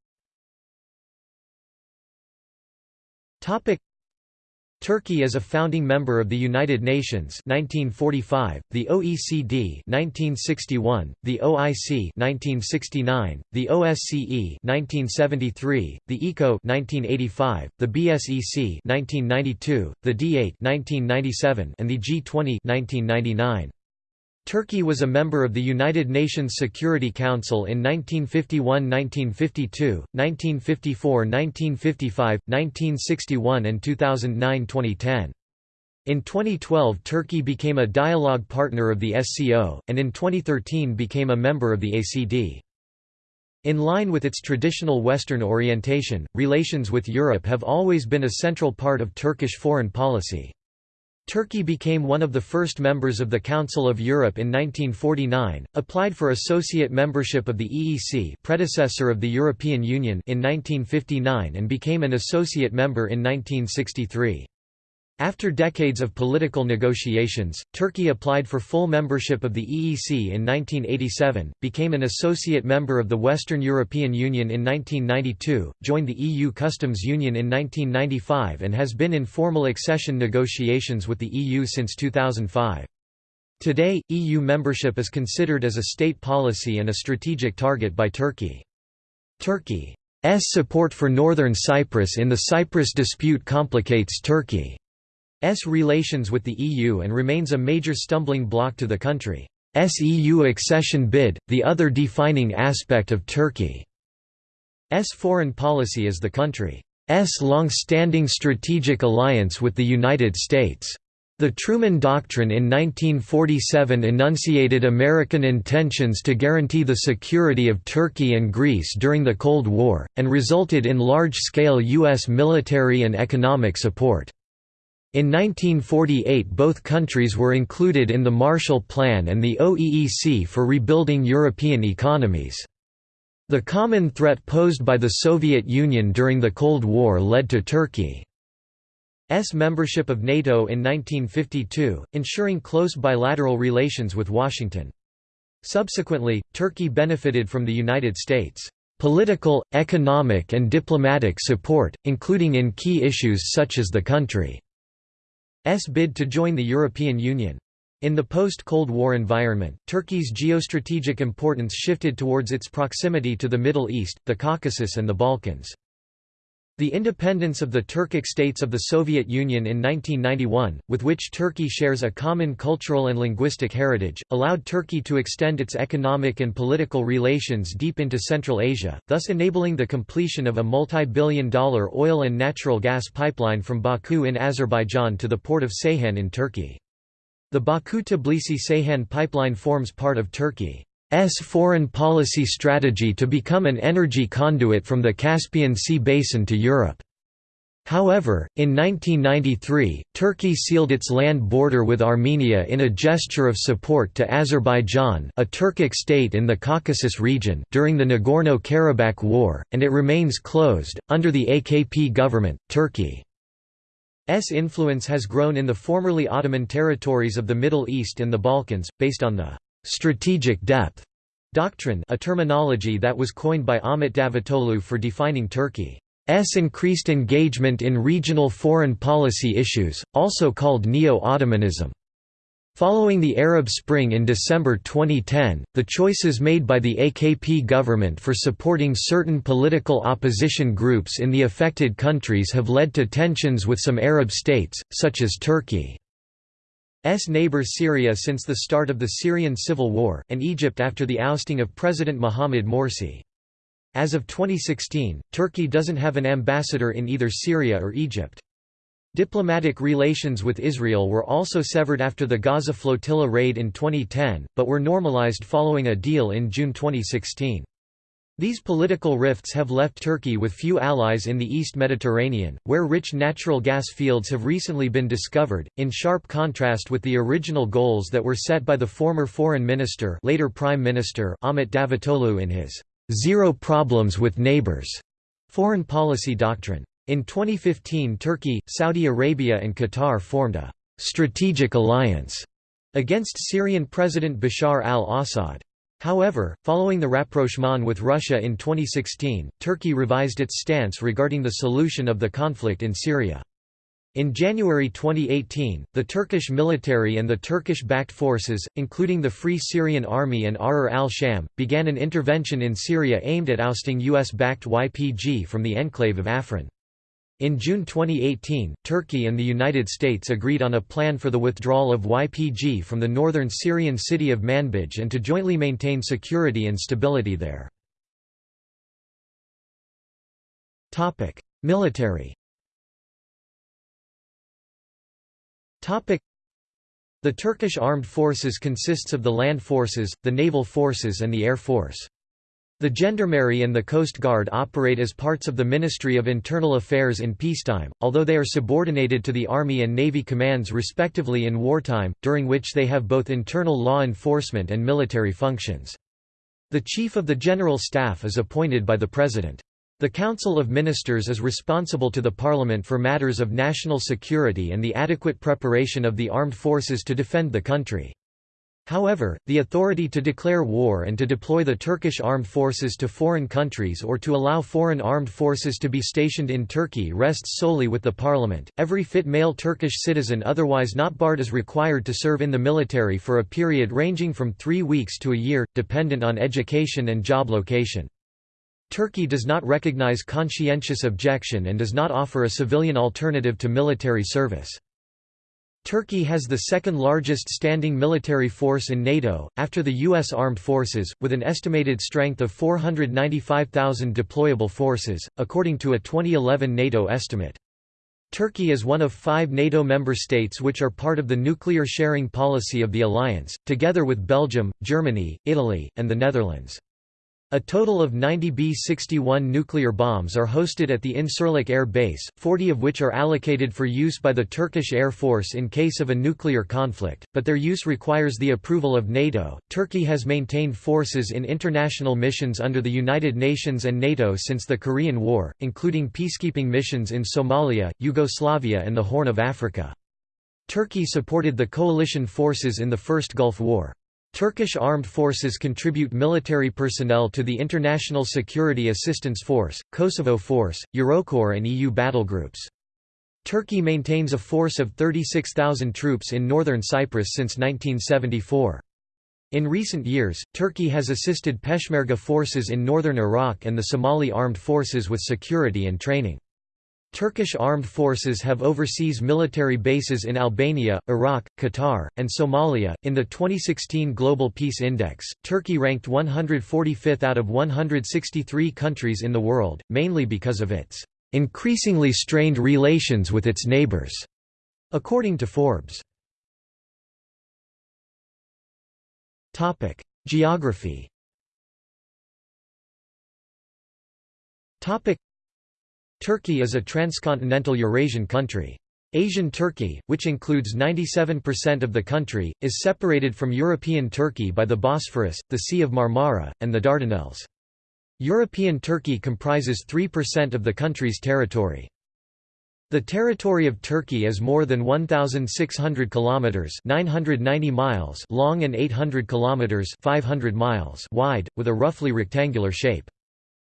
Turkey is a founding member of the United Nations 1945, the OECD 1961, the OIC 1969, the OSCE 1973, the ECO 1985, the BSEC 1992, the D8 1997, and the G20 1999. Turkey was a member of the United Nations Security Council in 1951–1952, 1954–1955, 1961 and 2009–2010. In 2012 Turkey became a dialogue partner of the SCO, and in 2013 became a member of the ACD. In line with its traditional Western orientation, relations with Europe have always been a central part of Turkish foreign policy. Turkey became one of the first members of the Council of Europe in 1949, applied for associate membership of the EEC predecessor of the European Union in 1959 and became an associate member in 1963. After decades of political negotiations, Turkey applied for full membership of the EEC in 1987, became an associate member of the Western European Union in 1992, joined the EU Customs Union in 1995 and has been in formal accession negotiations with the EU since 2005. Today, EU membership is considered as a state policy and a strategic target by Turkey. Turkey's support for Northern Cyprus in the Cyprus dispute complicates Turkey. S relations with the EU and remains a major stumbling block to the country's EU accession bid, the other defining aspect of Turkey's foreign policy is the country's long-standing strategic alliance with the United States. The Truman Doctrine in 1947 enunciated American intentions to guarantee the security of Turkey and Greece during the Cold War, and resulted in large-scale U.S. military and economic support. In 1948 both countries were included in the Marshall Plan and the OEEC for rebuilding European economies. The common threat posed by the Soviet Union during the Cold War led to Turkey S membership of NATO in 1952, ensuring close bilateral relations with Washington. Subsequently, Turkey benefited from the United States' political, economic and diplomatic support, including in key issues such as the country's bid to join the European Union. In the post-Cold War environment, Turkey's geostrategic importance shifted towards its proximity to the Middle East, the Caucasus and the Balkans. The independence of the Turkic states of the Soviet Union in 1991, with which Turkey shares a common cultural and linguistic heritage, allowed Turkey to extend its economic and political relations deep into Central Asia, thus enabling the completion of a multi-billion dollar oil and natural gas pipeline from Baku in Azerbaijan to the port of Ceyhan in Turkey. The Baku-Tbilisi-Ceyhan pipeline forms part of Turkey. S foreign policy strategy to become an energy conduit from the Caspian Sea basin to Europe. However, in 1993, Turkey sealed its land border with Armenia in a gesture of support to Azerbaijan a Turkic state in the Caucasus region during the Nagorno-Karabakh War, and it remains closed. Under the AKP government, Turkey's influence has grown in the formerly Ottoman territories of the Middle East and the Balkans, based on the strategic depth doctrine a terminology that was coined by Ahmet Davutoglu for defining Turkey's increased engagement in regional foreign policy issues, also called Neo-Ottomanism. Following the Arab Spring in December 2010, the choices made by the AKP government for supporting certain political opposition groups in the affected countries have led to tensions with some Arab states, such as Turkey. S neighbor Syria since the start of the Syrian civil war, and Egypt after the ousting of President Mohamed Morsi. As of 2016, Turkey doesn't have an ambassador in either Syria or Egypt. Diplomatic relations with Israel were also severed after the Gaza flotilla raid in 2010, but were normalized following a deal in June 2016. These political rifts have left Turkey with few allies in the East Mediterranean, where rich natural gas fields have recently been discovered, in sharp contrast with the original goals that were set by the former foreign minister later prime minister Ahmet Davutoglu in his zero problems with neighbors foreign policy doctrine. In 2015 Turkey, Saudi Arabia and Qatar formed a strategic alliance against Syrian President Bashar al-Assad. However, following the rapprochement with Russia in 2016, Turkey revised its stance regarding the solution of the conflict in Syria. In January 2018, the Turkish military and the Turkish-backed forces, including the Free Syrian Army and Ahrar al-Sham, began an intervention in Syria aimed at ousting US-backed YPG from the enclave of Afrin. In June 2018, Turkey and the United States agreed on a plan for the withdrawal of YPG from the northern Syrian city of Manbij and to jointly maintain security and stability there. Military The Turkish armed forces consists of the land forces, the naval forces and the air force. The Gendarmerie and the Coast Guard operate as parts of the Ministry of Internal Affairs in peacetime, although they are subordinated to the Army and Navy commands respectively in wartime, during which they have both internal law enforcement and military functions. The Chief of the General Staff is appointed by the President. The Council of Ministers is responsible to the Parliament for matters of national security and the adequate preparation of the armed forces to defend the country. However, the authority to declare war and to deploy the Turkish armed forces to foreign countries or to allow foreign armed forces to be stationed in Turkey rests solely with the parliament. Every fit male Turkish citizen otherwise not barred is required to serve in the military for a period ranging from three weeks to a year, dependent on education and job location. Turkey does not recognize conscientious objection and does not offer a civilian alternative to military service. Turkey has the second largest standing military force in NATO, after the U.S. Armed Forces, with an estimated strength of 495,000 deployable forces, according to a 2011 NATO estimate. Turkey is one of five NATO member states which are part of the nuclear sharing policy of the alliance, together with Belgium, Germany, Italy, and the Netherlands. A total of 90 B-61 nuclear bombs are hosted at the Incirlik Air Base, 40 of which are allocated for use by the Turkish Air Force in case of a nuclear conflict, but their use requires the approval of NATO. Turkey has maintained forces in international missions under the United Nations and NATO since the Korean War, including peacekeeping missions in Somalia, Yugoslavia and the Horn of Africa. Turkey supported the coalition forces in the First Gulf War. Turkish armed forces contribute military personnel to the International Security Assistance Force, Kosovo Force, Eurocorps and EU battlegroups. Turkey maintains a force of 36,000 troops in northern Cyprus since 1974. In recent years, Turkey has assisted Peshmerga forces in northern Iraq and the Somali armed forces with security and training. Turkish armed forces have overseas military bases in Albania, Iraq, Qatar, and Somalia. In the 2016 Global Peace Index, Turkey ranked 145th out of 163 countries in the world, mainly because of its increasingly strained relations with its neighbors, according to Forbes. Topic: Geography. Topic: Turkey is a transcontinental Eurasian country. Asian Turkey, which includes 97% of the country, is separated from European Turkey by the Bosphorus, the Sea of Marmara, and the Dardanelles. European Turkey comprises 3% of the country's territory. The territory of Turkey is more than 1600 kilometers, 990 miles long and 800 kilometers, 500 miles wide, with a roughly rectangular shape.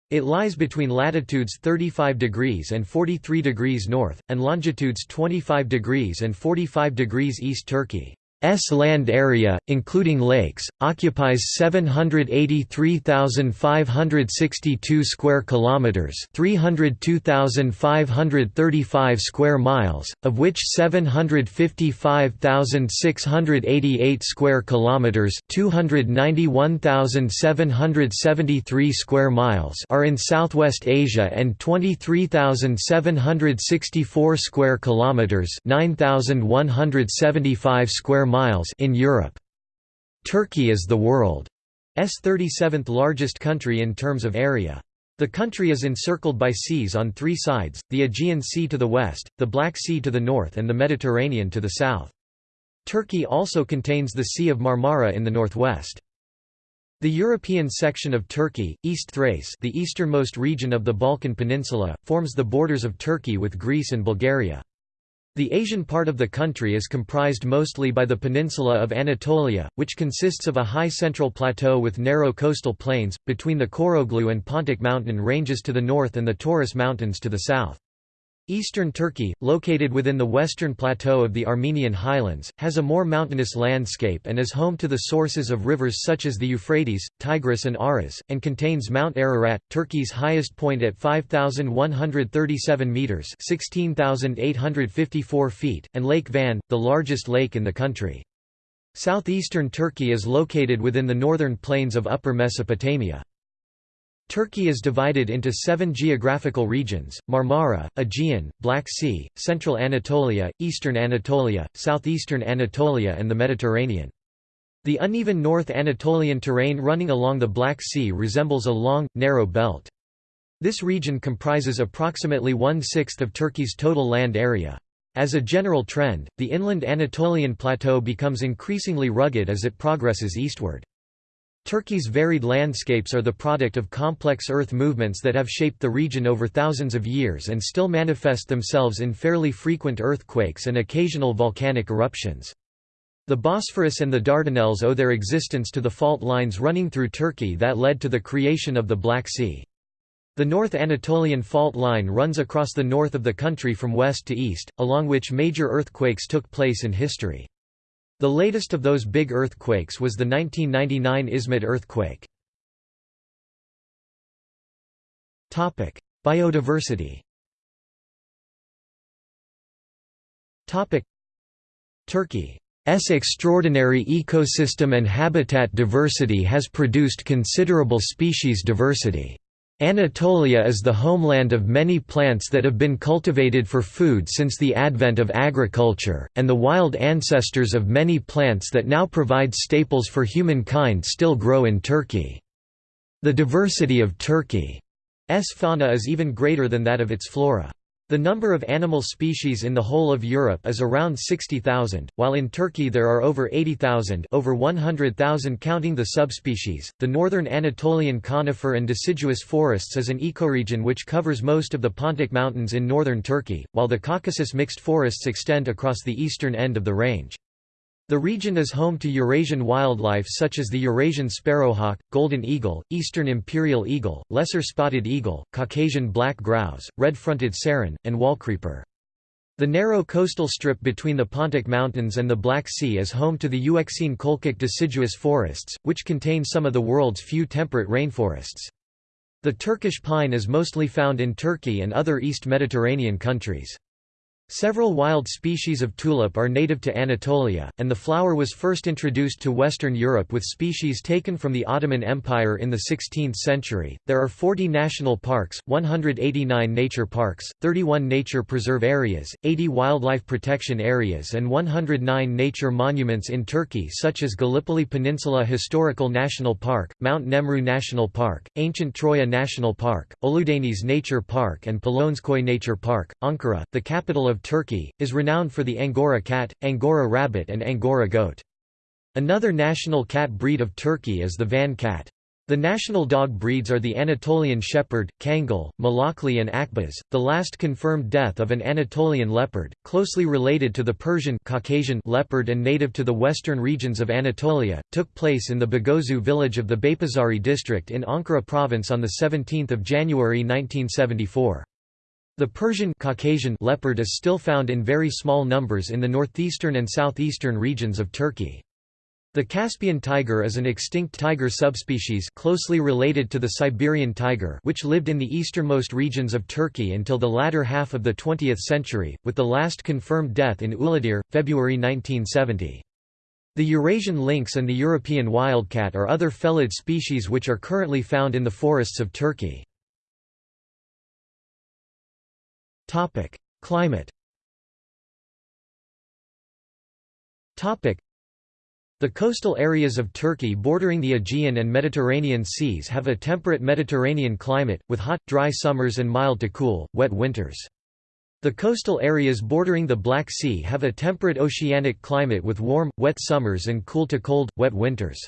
It lies between latitudes 35 degrees and 43 degrees north, and longitudes 25 degrees and 45 degrees east Turkey. S land area, including lakes, occupies 783,562 square kilometers, 302,535 square miles, of which 755,688 square kilometers, 291,773 square miles are in Southwest Asia and 23,764 square kilometers, 9,175 square miles in Europe. Turkey is the world's 37th largest country in terms of area. The country is encircled by seas on three sides, the Aegean Sea to the west, the Black Sea to the north and the Mediterranean to the south. Turkey also contains the Sea of Marmara in the northwest. The European section of Turkey, East Thrace the easternmost region of the Balkan Peninsula, forms the borders of Turkey with Greece and Bulgaria. The Asian part of the country is comprised mostly by the peninsula of Anatolia, which consists of a high central plateau with narrow coastal plains, between the Koroglu and Pontic mountain ranges to the north and the Taurus Mountains to the south. Eastern Turkey, located within the western plateau of the Armenian highlands, has a more mountainous landscape and is home to the sources of rivers such as the Euphrates, Tigris and Aras, and contains Mount Ararat, Turkey's highest point at 5,137 metres 16,854 feet, and Lake Van, the largest lake in the country. Southeastern Turkey is located within the northern plains of Upper Mesopotamia. Turkey is divided into seven geographical regions, Marmara, Aegean, Black Sea, Central Anatolia, Eastern Anatolia, Southeastern Anatolia and the Mediterranean. The uneven North Anatolian terrain running along the Black Sea resembles a long, narrow belt. This region comprises approximately one-sixth of Turkey's total land area. As a general trend, the inland Anatolian plateau becomes increasingly rugged as it progresses eastward. Turkey's varied landscapes are the product of complex earth movements that have shaped the region over thousands of years and still manifest themselves in fairly frequent earthquakes and occasional volcanic eruptions. The Bosphorus and the Dardanelles owe their existence to the fault lines running through Turkey that led to the creation of the Black Sea. The North Anatolian fault line runs across the north of the country from west to east, along which major earthquakes took place in history. The latest of those big earthquakes was the 1999 Izmit earthquake. Topic: Biodiversity Topic: Turkey's extraordinary ecosystem and habitat diversity has produced considerable species diversity. Anatolia is the homeland of many plants that have been cultivated for food since the advent of agriculture, and the wild ancestors of many plants that now provide staples for humankind still grow in Turkey. The diversity of Turkey's fauna is even greater than that of its flora. The number of animal species in the whole of Europe is around 60,000, while in Turkey there are over 80,000, over 100,000 counting the subspecies. The northern Anatolian conifer and deciduous forests is an ecoregion which covers most of the Pontic Mountains in northern Turkey, while the Caucasus mixed forests extend across the eastern end of the range. The region is home to Eurasian wildlife such as the Eurasian sparrowhawk, golden eagle, eastern imperial eagle, lesser spotted eagle, Caucasian black grouse, red-fronted serin, and wallcreeper. The narrow coastal strip between the Pontic Mountains and the Black Sea is home to the Euxine Colchic deciduous forests, which contain some of the world's few temperate rainforests. The Turkish pine is mostly found in Turkey and other East Mediterranean countries. Several wild species of tulip are native to Anatolia, and the flower was first introduced to Western Europe with species taken from the Ottoman Empire in the 16th century. There are 40 national parks, 189 nature parks, 31 nature preserve areas, 80 wildlife protection areas, and 109 nature monuments in Turkey, such as Gallipoli Peninsula Historical National Park, Mount Nemrut National Park, Ancient Troya National Park, Ölüdeniz Nature Park, and Polonezköy Nature Park. Ankara, the capital of of Turkey, is renowned for the Angora cat, Angora rabbit and Angora goat. Another national cat breed of Turkey is the Van cat. The national dog breeds are the Anatolian Shepherd, Kangal, Malakli and Akbaş. The last confirmed death of an Anatolian leopard, closely related to the Persian Caucasian leopard and native to the western regions of Anatolia, took place in the Bagozu village of the Beypazari district in Ankara province on 17 January 1974. The Persian Caucasian leopard is still found in very small numbers in the northeastern and southeastern regions of Turkey. The Caspian tiger is an extinct tiger subspecies closely related to the Siberian tiger which lived in the easternmost regions of Turkey until the latter half of the 20th century, with the last confirmed death in Uludere, February 1970. The Eurasian lynx and the European wildcat are other felid species which are currently found in the forests of Turkey. Topic: Climate. Topic: The coastal areas of Turkey bordering the Aegean and Mediterranean seas have a temperate Mediterranean climate, with hot, dry summers and mild to cool, wet winters. The coastal areas bordering the Black Sea have a temperate oceanic climate with warm, wet summers and cool to cold, wet winters.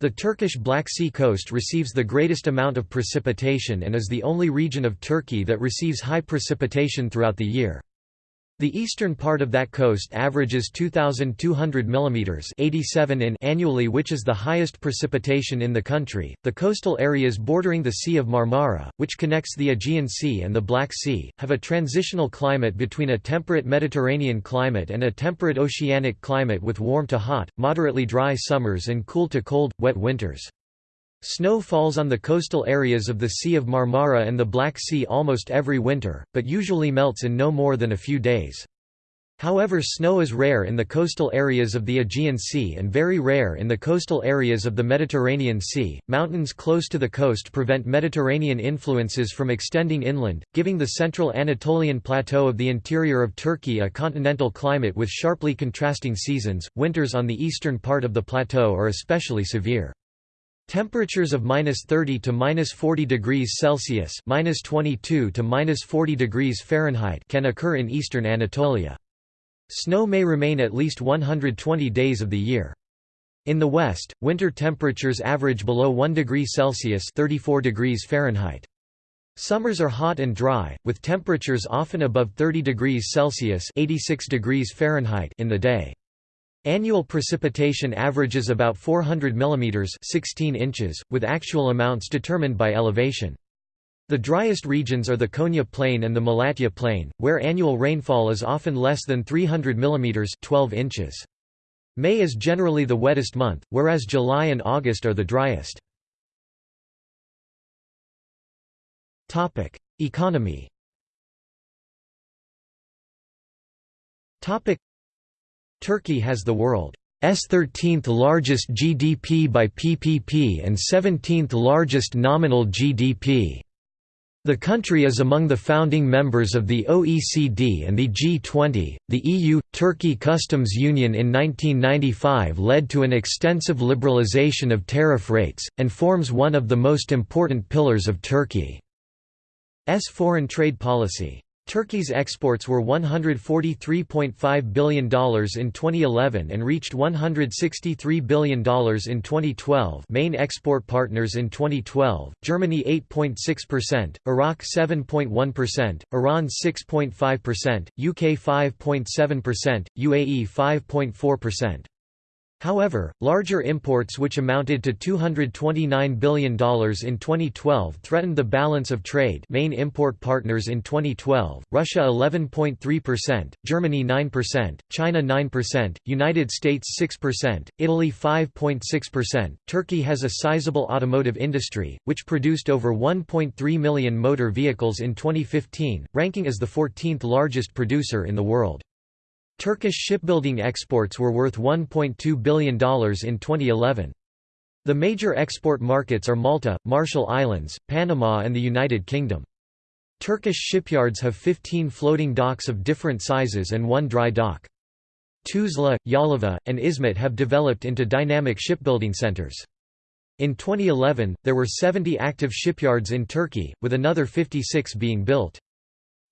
The Turkish Black Sea coast receives the greatest amount of precipitation and is the only region of Turkey that receives high precipitation throughout the year. The eastern part of that coast averages 2,200 mm 87 in annually which is the highest precipitation in the country. The coastal areas bordering the Sea of Marmara, which connects the Aegean Sea and the Black Sea, have a transitional climate between a temperate Mediterranean climate and a temperate oceanic climate with warm to hot, moderately dry summers and cool to cold, wet winters. Snow falls on the coastal areas of the Sea of Marmara and the Black Sea almost every winter, but usually melts in no more than a few days. However snow is rare in the coastal areas of the Aegean Sea and very rare in the coastal areas of the Mediterranean Sea. Mountains close to the coast prevent Mediterranean influences from extending inland, giving the central Anatolian plateau of the interior of Turkey a continental climate with sharply contrasting seasons. Winters on the eastern part of the plateau are especially severe. Temperatures of minus 30 to minus 40 degrees Celsius minus 22 to minus 40 degrees Fahrenheit can occur in eastern Anatolia. Snow may remain at least 120 days of the year. In the west, winter temperatures average below 1 degree Celsius 34 degrees Fahrenheit. Summers are hot and dry, with temperatures often above 30 degrees Celsius 86 degrees Fahrenheit in the day. Annual precipitation averages about 400 mm 16 inches, with actual amounts determined by elevation. The driest regions are the Konya Plain and the Malatya Plain, where annual rainfall is often less than 300 mm 12 inches. May is generally the wettest month, whereas July and August are the driest. Economy Turkey has the world's 13th largest GDP by PPP and 17th largest nominal GDP. The country is among the founding members of the OECD and the G20. The EU Turkey Customs Union in 1995 led to an extensive liberalization of tariff rates, and forms one of the most important pillars of Turkey's foreign trade policy. Turkey's exports were $143.5 billion in 2011 and reached $163 billion in 2012 main export partners in 2012, Germany 8.6%, Iraq 7.1%, Iran 6.5%, UK 5.7%, UAE 5.4%. However, larger imports which amounted to $229 billion in 2012 threatened the balance of trade main import partners in 2012, Russia 11.3%, Germany 9%, China 9%, United States 6%, Italy 5.6%. Turkey has a sizable automotive industry, which produced over 1.3 million motor vehicles in 2015, ranking as the 14th largest producer in the world. Turkish shipbuilding exports were worth $1.2 billion in 2011. The major export markets are Malta, Marshall Islands, Panama and the United Kingdom. Turkish shipyards have 15 floating docks of different sizes and one dry dock. Tuzla, Yalova, and Izmit have developed into dynamic shipbuilding centers. In 2011, there were 70 active shipyards in Turkey, with another 56 being built.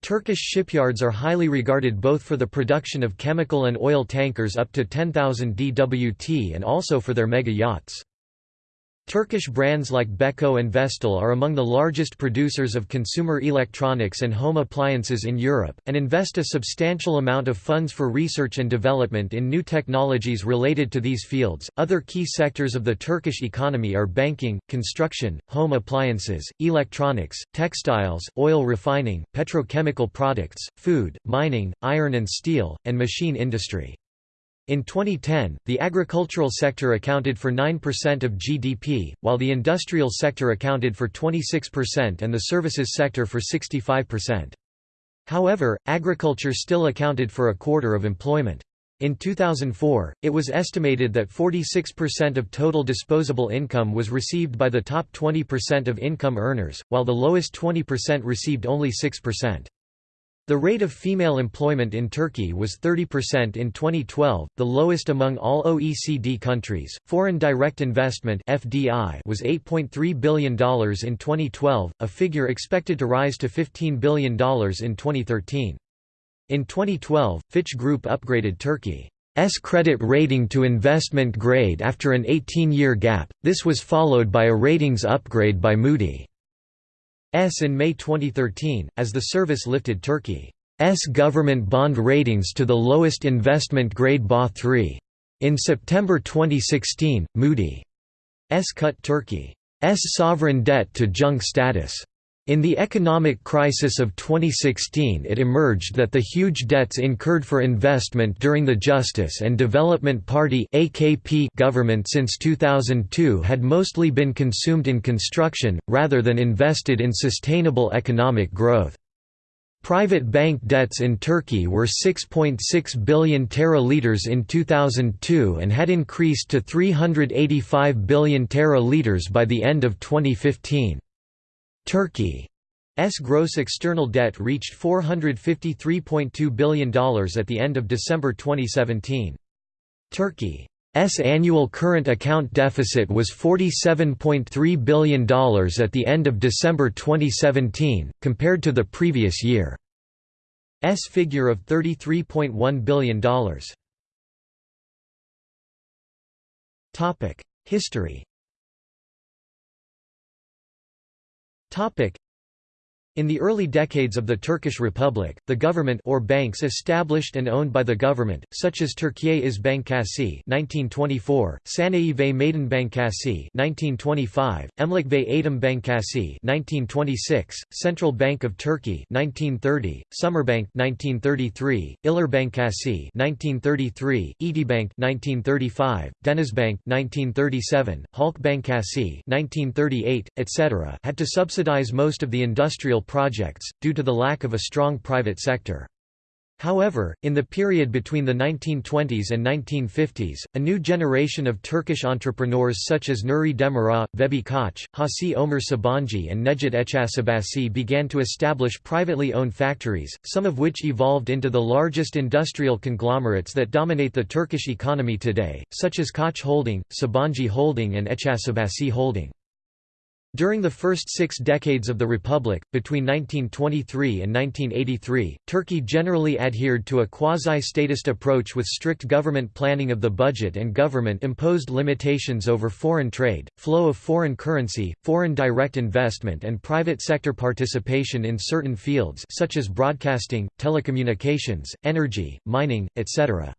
Turkish shipyards are highly regarded both for the production of chemical and oil tankers up to 10,000 dwt and also for their mega yachts. Turkish brands like Beko and Vestel are among the largest producers of consumer electronics and home appliances in Europe, and invest a substantial amount of funds for research and development in new technologies related to these fields. Other key sectors of the Turkish economy are banking, construction, home appliances, electronics, textiles, oil refining, petrochemical products, food, mining, iron and steel, and machine industry. In 2010, the agricultural sector accounted for 9% of GDP, while the industrial sector accounted for 26% and the services sector for 65%. However, agriculture still accounted for a quarter of employment. In 2004, it was estimated that 46% of total disposable income was received by the top 20% of income earners, while the lowest 20% received only 6%. The rate of female employment in Turkey was 30% in 2012, the lowest among all OECD countries. Foreign direct investment (FDI) was $8.3 billion in 2012, a figure expected to rise to $15 billion in 2013. In 2012, Fitch Group upgraded Turkey's credit rating to investment grade after an 18-year gap. This was followed by a ratings upgrade by Moody. In May 2013, as the service lifted Turkey's government bond ratings to the lowest investment grade BA3. In September 2016, Moody's cut Turkey's sovereign debt to junk status. In the economic crisis of 2016 it emerged that the huge debts incurred for investment during the Justice and Development Party government since 2002 had mostly been consumed in construction, rather than invested in sustainable economic growth. Private bank debts in Turkey were 6.6 .6 billion teraliters in 2002 and had increased to 385 billion teraliters by the end of 2015. Turkey's gross external debt reached $453.2 billion at the end of December 2017. Turkey's annual current account deficit was $47.3 billion at the end of December 2017, compared to the previous year's figure of $33.1 billion. History Topic: in the early decades of the Turkish Republic, the government or banks established and owned by the government, such as Türkiye İş Bankası (1924), Sanayi ve Maden Bankası (1925), Emlak ve Eytam Bankası (1926), Central Bank of Turkey (1930), Sümerbank (1933), İller Bankası (1933), Etibank (1935), Denizbank (1937), Halk Bankası (1938), etc., had to subsidize most of the industrial projects, due to the lack of a strong private sector. However, in the period between the 1920s and 1950s, a new generation of Turkish entrepreneurs such as Nuri Demirağ, Vehbi Koç, Hacı Ömer Sabancı and Nejat Eczacıbaşı began to establish privately owned factories, some of which evolved into the largest industrial conglomerates that dominate the Turkish economy today, such as Koç Holding, Sabancı Holding and Eczacıbaşı Holding. During the first six decades of the Republic, between 1923 and 1983, Turkey generally adhered to a quasi-statist approach with strict government planning of the budget and government-imposed limitations over foreign trade, flow of foreign currency, foreign direct investment and private sector participation in certain fields such as broadcasting, telecommunications, energy, mining, etc.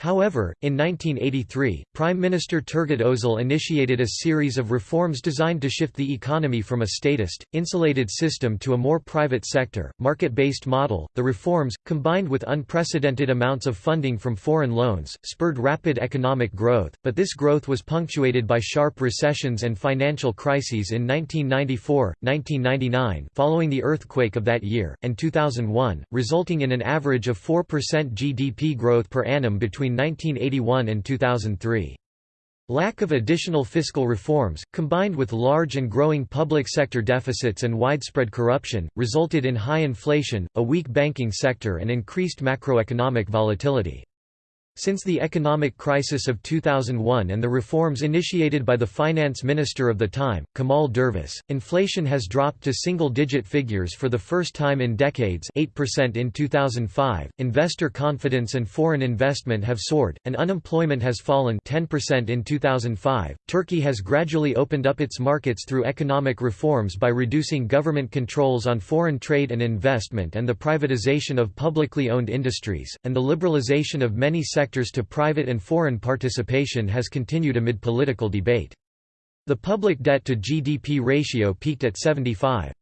However, in 1983, Prime Minister Turgut Özal initiated a series of reforms designed to shift the economy from a statist, insulated system to a more private sector, market-based model. The reforms, combined with unprecedented amounts of funding from foreign loans, spurred rapid economic growth, but this growth was punctuated by sharp recessions and financial crises in 1994, 1999 following the earthquake of that year, and 2001, resulting in an average of 4% GDP growth per annum between between 1981 and 2003. Lack of additional fiscal reforms, combined with large and growing public sector deficits and widespread corruption, resulted in high inflation, a weak banking sector and increased macroeconomic volatility. Since the economic crisis of 2001 and the reforms initiated by the finance minister of the time, Kemal Dervis, inflation has dropped to single-digit figures for the first time in decades 8% in 2005, investor confidence and foreign investment have soared, and unemployment has fallen 10% in 2005. Turkey has gradually opened up its markets through economic reforms by reducing government controls on foreign trade and investment and the privatization of publicly owned industries, and the liberalization of many sectors sectors to private and foreign participation has continued amid political debate. The public debt to GDP ratio peaked at 75.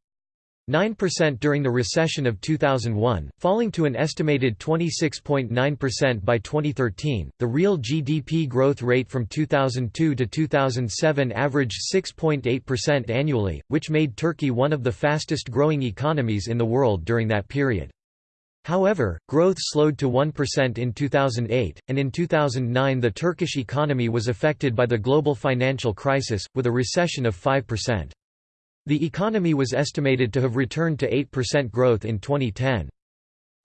9% during the recession of 2001, falling to an estimated 26.9% by 2013. The real GDP growth rate from 2002 to 2007 averaged 6.8% annually, which made Turkey one of the fastest growing economies in the world during that period. However, growth slowed to 1% in 2008, and in 2009 the Turkish economy was affected by the global financial crisis, with a recession of 5%. The economy was estimated to have returned to 8% growth in 2010.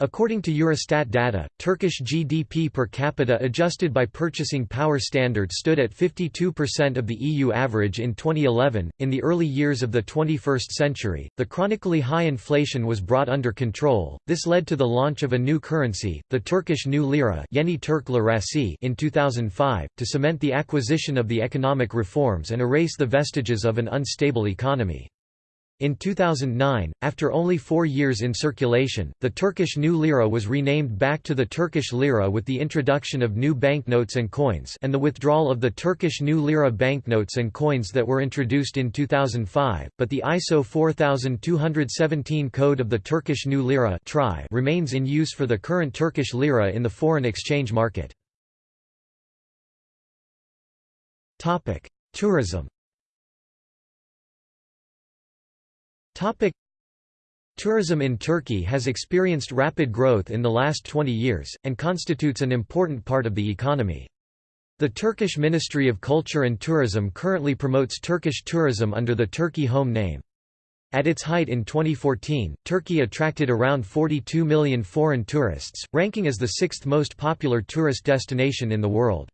According to Eurostat data, Turkish GDP per capita adjusted by purchasing power standard stood at 52% of the EU average in 2011. In the early years of the 21st century, the chronically high inflation was brought under control. This led to the launch of a new currency, the Turkish new lira, Yeni Türk Lirası, in 2005, to cement the acquisition of the economic reforms and erase the vestiges of an unstable economy. In 2009, after only four years in circulation, the Turkish new lira was renamed back to the Turkish lira with the introduction of new banknotes and coins and the withdrawal of the Turkish new lira banknotes and coins that were introduced in 2005, but the ISO 4217 code of the Turkish new lira remains in use for the current Turkish lira in the foreign exchange market. Tourism Tourism in Turkey has experienced rapid growth in the last 20 years, and constitutes an important part of the economy. The Turkish Ministry of Culture and Tourism currently promotes Turkish tourism under the Turkey Home name. At its height in 2014, Turkey attracted around 42 million foreign tourists, ranking as the sixth most popular tourist destination in the world.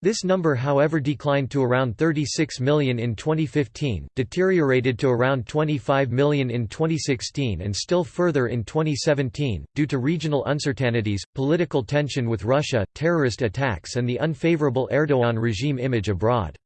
This number however declined to around 36 million in 2015, deteriorated to around 25 million in 2016 and still further in 2017, due to regional uncertainties, political tension with Russia, terrorist attacks and the unfavorable Erdogan regime image abroad.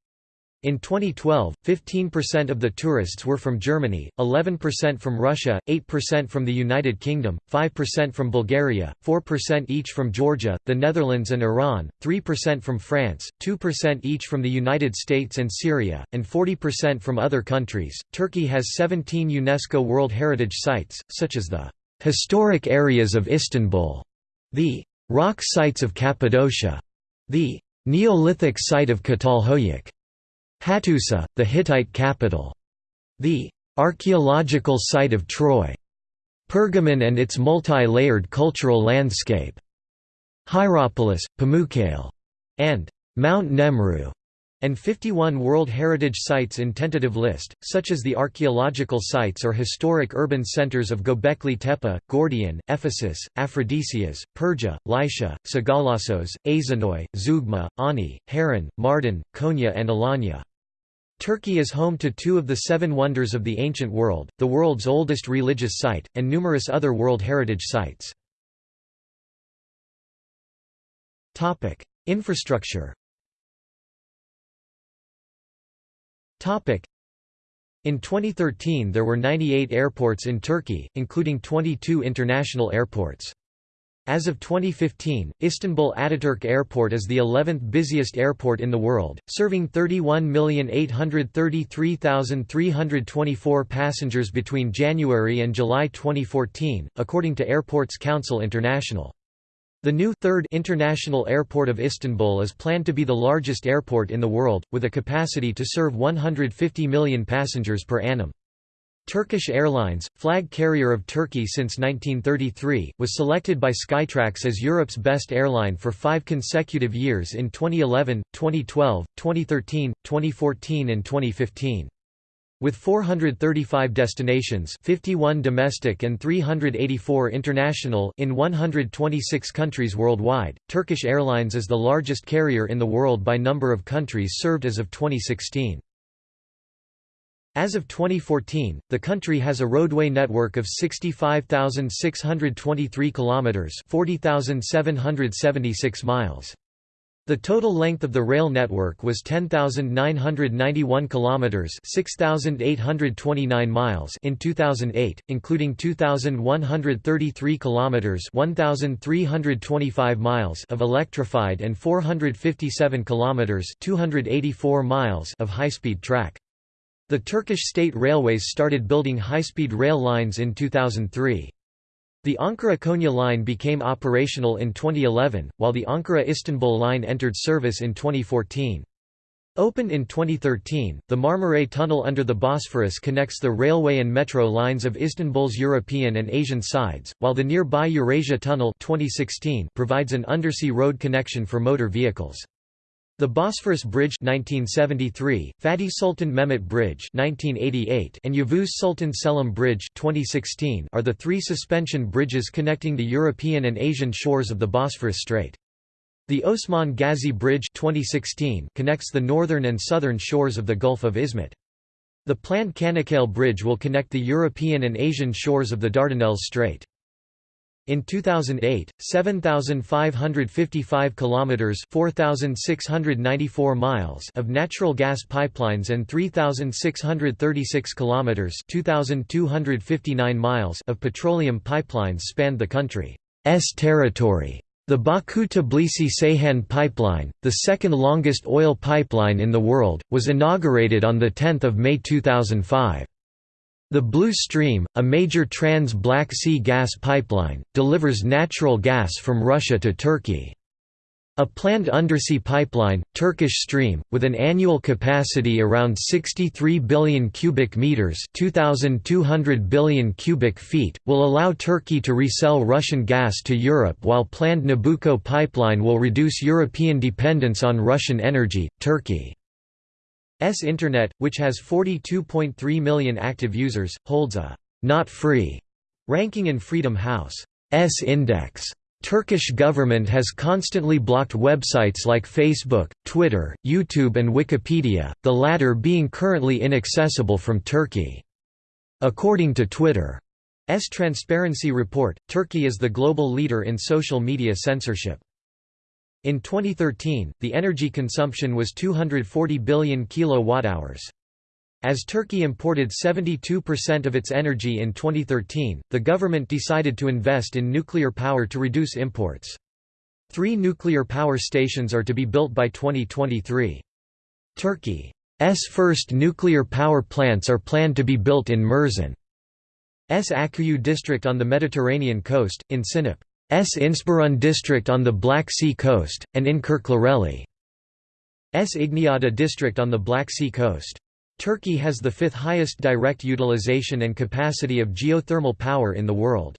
In 2012, 15% of the tourists were from Germany, 11% from Russia, 8% from the United Kingdom, 5% from Bulgaria, 4% each from Georgia, the Netherlands and Iran, 3% from France, 2% each from the United States and Syria, and 40% from other countries. Turkey has 17 UNESCO World Heritage Sites, such as the historic areas of Istanbul, the rock sites of Cappadocia, the Neolithic site of Çatalhöyük, Hattusa, the Hittite capital. The archaeological site of Troy. Pergamon and its multi-layered cultural landscape, Hierapolis, Pamukkale, and Mount Nemrut and 51 World Heritage Sites in tentative list, such as the archaeological sites or historic urban centers of Göbekli Tepe, Gordion, Ephesus, Aphrodisias, Perga, Lycia, Sagalassos, Aizanoi, Zeugma, Ani, Harran, Mardin, Konya and Alanya. Turkey is home to two of the seven wonders of the ancient world, the world's oldest religious site, and numerous other World Heritage Sites. Infrastructure In 2013 there were 98 airports in Turkey, including 22 international airports. As of 2015, Istanbul Ataturk Airport is the 11th busiest airport in the world, serving 31,833,324 passengers between January and July 2014, according to Airports Council International. The new third International Airport of Istanbul is planned to be the largest airport in the world, with a capacity to serve 150 million passengers per annum. Turkish Airlines, flag carrier of Turkey since 1933, was selected by Skytrax as Europe's best airline for five consecutive years in 2011, 2012, 2013, 2014 and 2015. With 435 destinations 51 domestic and 384 international in 126 countries worldwide, Turkish Airlines is the largest carrier in the world by number of countries served as of 2016. As of 2014, the country has a roadway network of 65,623 kilometers, 40,776 miles. The total length of the rail network was 10,991 kilometers, 6,829 miles in 2008, including 2,133 kilometers, 1,325 miles of electrified and 457 kilometers, 284 miles of high-speed track. The Turkish State Railways started building high-speed rail lines in 2003. The Ankara-Konya line became operational in 2011, while the Ankara-Istanbul line entered service in 2014. Opened in 2013, the Marmaray Tunnel under the Bosphorus connects the railway and metro lines of Istanbul's European and Asian sides, while the nearby Eurasia Tunnel 2016 provides an undersea road connection for motor vehicles. The Bosphorus Bridge 1973, Fatih Sultan Mehmet Bridge 1988, and Yavuz Sultan Selim Bridge 2016 are the three suspension bridges connecting the European and Asian shores of the Bosphorus Strait. The Osman Ghazi Bridge 2016 connects the northern and southern shores of the Gulf of Izmit. The planned Çanakkale Bridge will connect the European and Asian shores of the Dardanelles Strait. In 2008, 7555 kilometers, 4694 miles of natural gas pipelines and 3636 kilometers, 2259 miles of petroleum pipelines spanned the country's territory. The Baku-Tbilisi-Ceyhan pipeline, the second longest oil pipeline in the world, was inaugurated on 10 May 2005. The Blue Stream, a major trans-Black Sea gas pipeline, delivers natural gas from Russia to Turkey. A planned undersea pipeline, Turkish Stream, with an annual capacity around 63 billion cubic meters (2200 billion cubic feet), will allow Turkey to resell Russian gas to Europe while planned Nabucco pipeline will reduce European dependence on Russian energy. Turkey S Internet, which has 42.3 million active users, holds a «not free» ranking in Freedom House's index. Turkish government has constantly blocked websites like Facebook, Twitter, YouTube and Wikipedia, the latter being currently inaccessible from Turkey. According to Twitter's Transparency Report, Turkey is the global leader in social media censorship. In 2013, the energy consumption was 240 billion kilowatt-hours. As Turkey imported 72% of its energy in 2013, the government decided to invest in nuclear power to reduce imports. Three nuclear power stations are to be built by 2023. Turkey's first nuclear power plants are planned to be built in Mersin's Akkuyu district on the Mediterranean coast, in Sinop. S. İnceburun district on the Black Sea coast, and in Kirklareli's İgniada district on the Black Sea coast. Turkey has the fifth highest direct utilization and capacity of geothermal power in the world.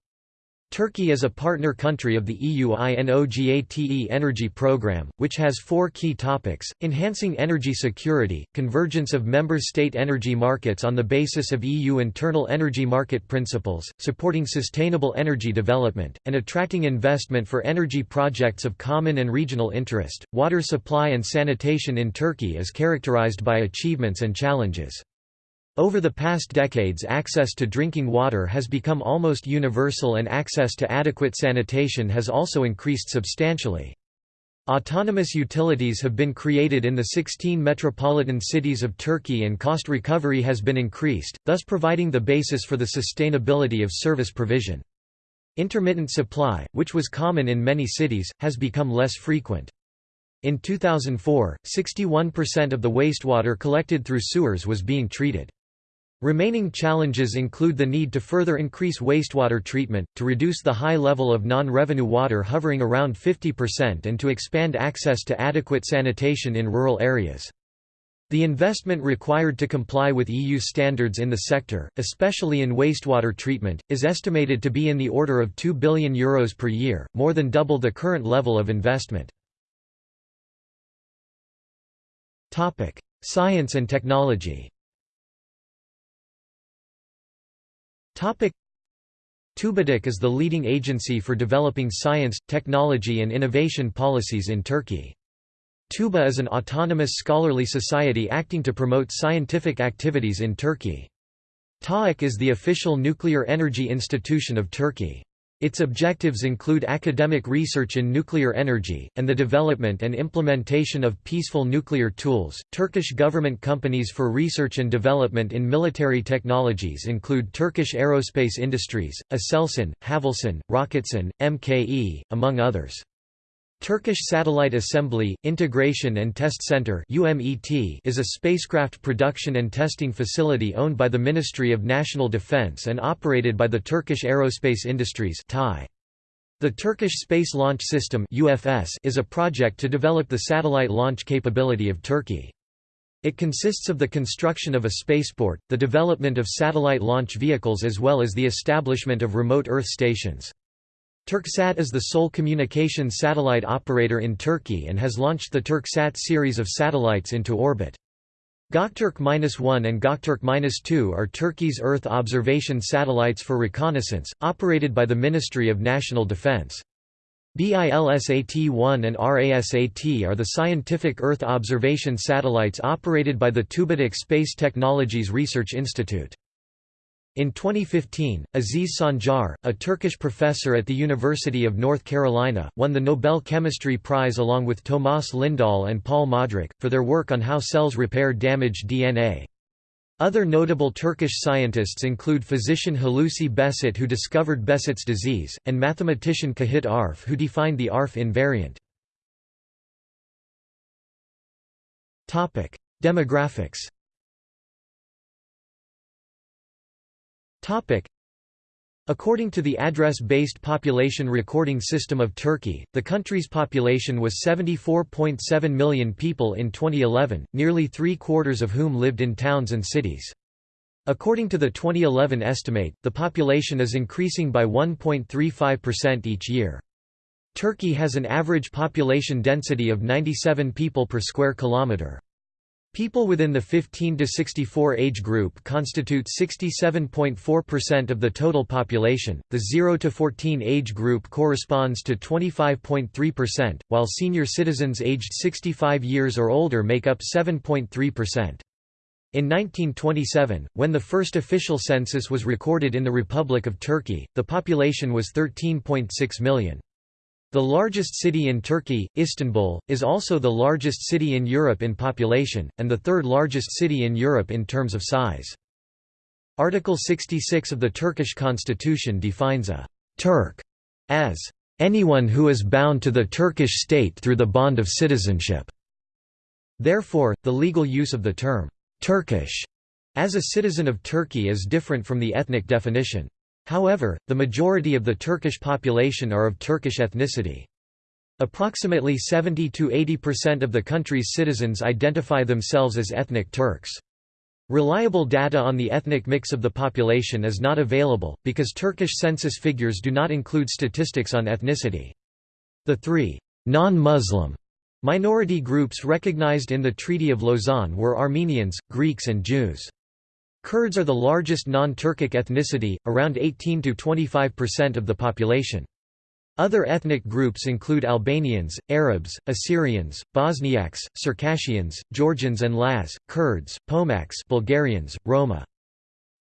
Turkey is a partner country of the EU INOGATE energy program, which has four key topics, enhancing energy security, convergence of member state energy markets on the basis of EU internal energy market principles, supporting sustainable energy development, and attracting investment for energy projects of common and regional interest. Water supply and sanitation in Turkey is characterized by achievements and challenges. Over the past decades access to drinking water has become almost universal and access to adequate sanitation has also increased substantially. Autonomous utilities have been created in the 16 metropolitan cities of Turkey and cost recovery has been increased, thus providing the basis for the sustainability of service provision. Intermittent supply, which was common in many cities, has become less frequent. In 2004, 61% of the wastewater collected through sewers was being treated. Remaining challenges include the need to further increase wastewater treatment, to reduce the high level of non-revenue water hovering around 50% and to expand access to adequate sanitation in rural areas. The investment required to comply with EU standards in the sector, especially in wastewater treatment, is estimated to be in the order of €2 billion Euros per year, more than double the current level of investment. Science and technology TÜBİTAK is the leading agency for developing science, technology and innovation policies in Turkey. TÜBA is an autonomous scholarly society acting to promote scientific activities in Turkey. TAEK is the official nuclear energy institution of Turkey. Its objectives include academic research in nuclear energy, and the development and implementation of peaceful nuclear tools. Turkish government companies for research and development in military technologies include Turkish Aerospace Industries, Aselsan, Havelsan, Roketsan, MKE, among others. Turkish Satellite Assembly, Integration and Test Center is a spacecraft production and testing facility owned by the Ministry of National Defense and operated by the Turkish Aerospace Industries The Turkish Space Launch System is a project to develop the satellite launch capability of Turkey. It consists of the construction of a spaceport, the development of satellite launch vehicles as well as the establishment of remote Earth stations. Turksat is the sole communication satellite operator in Turkey and has launched the Turksat series of satellites into orbit. Göktürk-1 and Göktürk-2 are Turkey's Earth observation satellites for reconnaissance, operated by the Ministry of National Defense. BILSAT-1 and RASAT are the scientific Earth observation satellites operated by the TÜBİTAK Space Technologies Research Institute. In 2015, Aziz Sancar, a Turkish professor at the University of North Carolina, won the Nobel Chemistry Prize along with Tomas Lindahl and Paul Modrich, for their work on how cells repair damaged DNA. Other notable Turkish scientists include physician Hulusi Behçet who discovered Behçet's disease, and mathematician Cahit Arf who defined the Arf invariant. Demographics According to the address-based population recording system of Turkey, the country's population was 74.7 million people in 2011, nearly three-quarters of whom lived in towns and cities. According to the 2011 estimate, the population is increasing by 1.35% each year. Turkey has an average population density of 97 people per square kilometre. People within the 15 to 64 age group constitute 67.4% of the total population. The 0 to 14 age group corresponds to 25.3%, while senior citizens aged 65 years or older make up 7.3%. In 1927, when the first official census was recorded in the Republic of Turkey, the population was 13.6 million. The largest city in Turkey, Istanbul, is also the largest city in Europe in population, and the third largest city in Europe in terms of size. Article 66 of the Turkish constitution defines a «Turk» as «anyone who is bound to the Turkish state through the bond of citizenship». Therefore, the legal use of the term «Turkish» as a citizen of Turkey is different from the ethnic definition. However, the majority of the Turkish population are of Turkish ethnicity. Approximately 70–80% of the country's citizens identify themselves as ethnic Turks. Reliable data on the ethnic mix of the population is not available, because Turkish census figures do not include statistics on ethnicity. The three non-Muslim minority groups recognized in the Treaty of Lausanne were Armenians, Greeks and Jews. Kurds are the largest non-Turkic ethnicity, around 18–25% of the population. Other ethnic groups include Albanians, Arabs, Assyrians, Bosniaks, Circassians, Georgians and Laz, Kurds, Pomaks Bulgarians, Roma.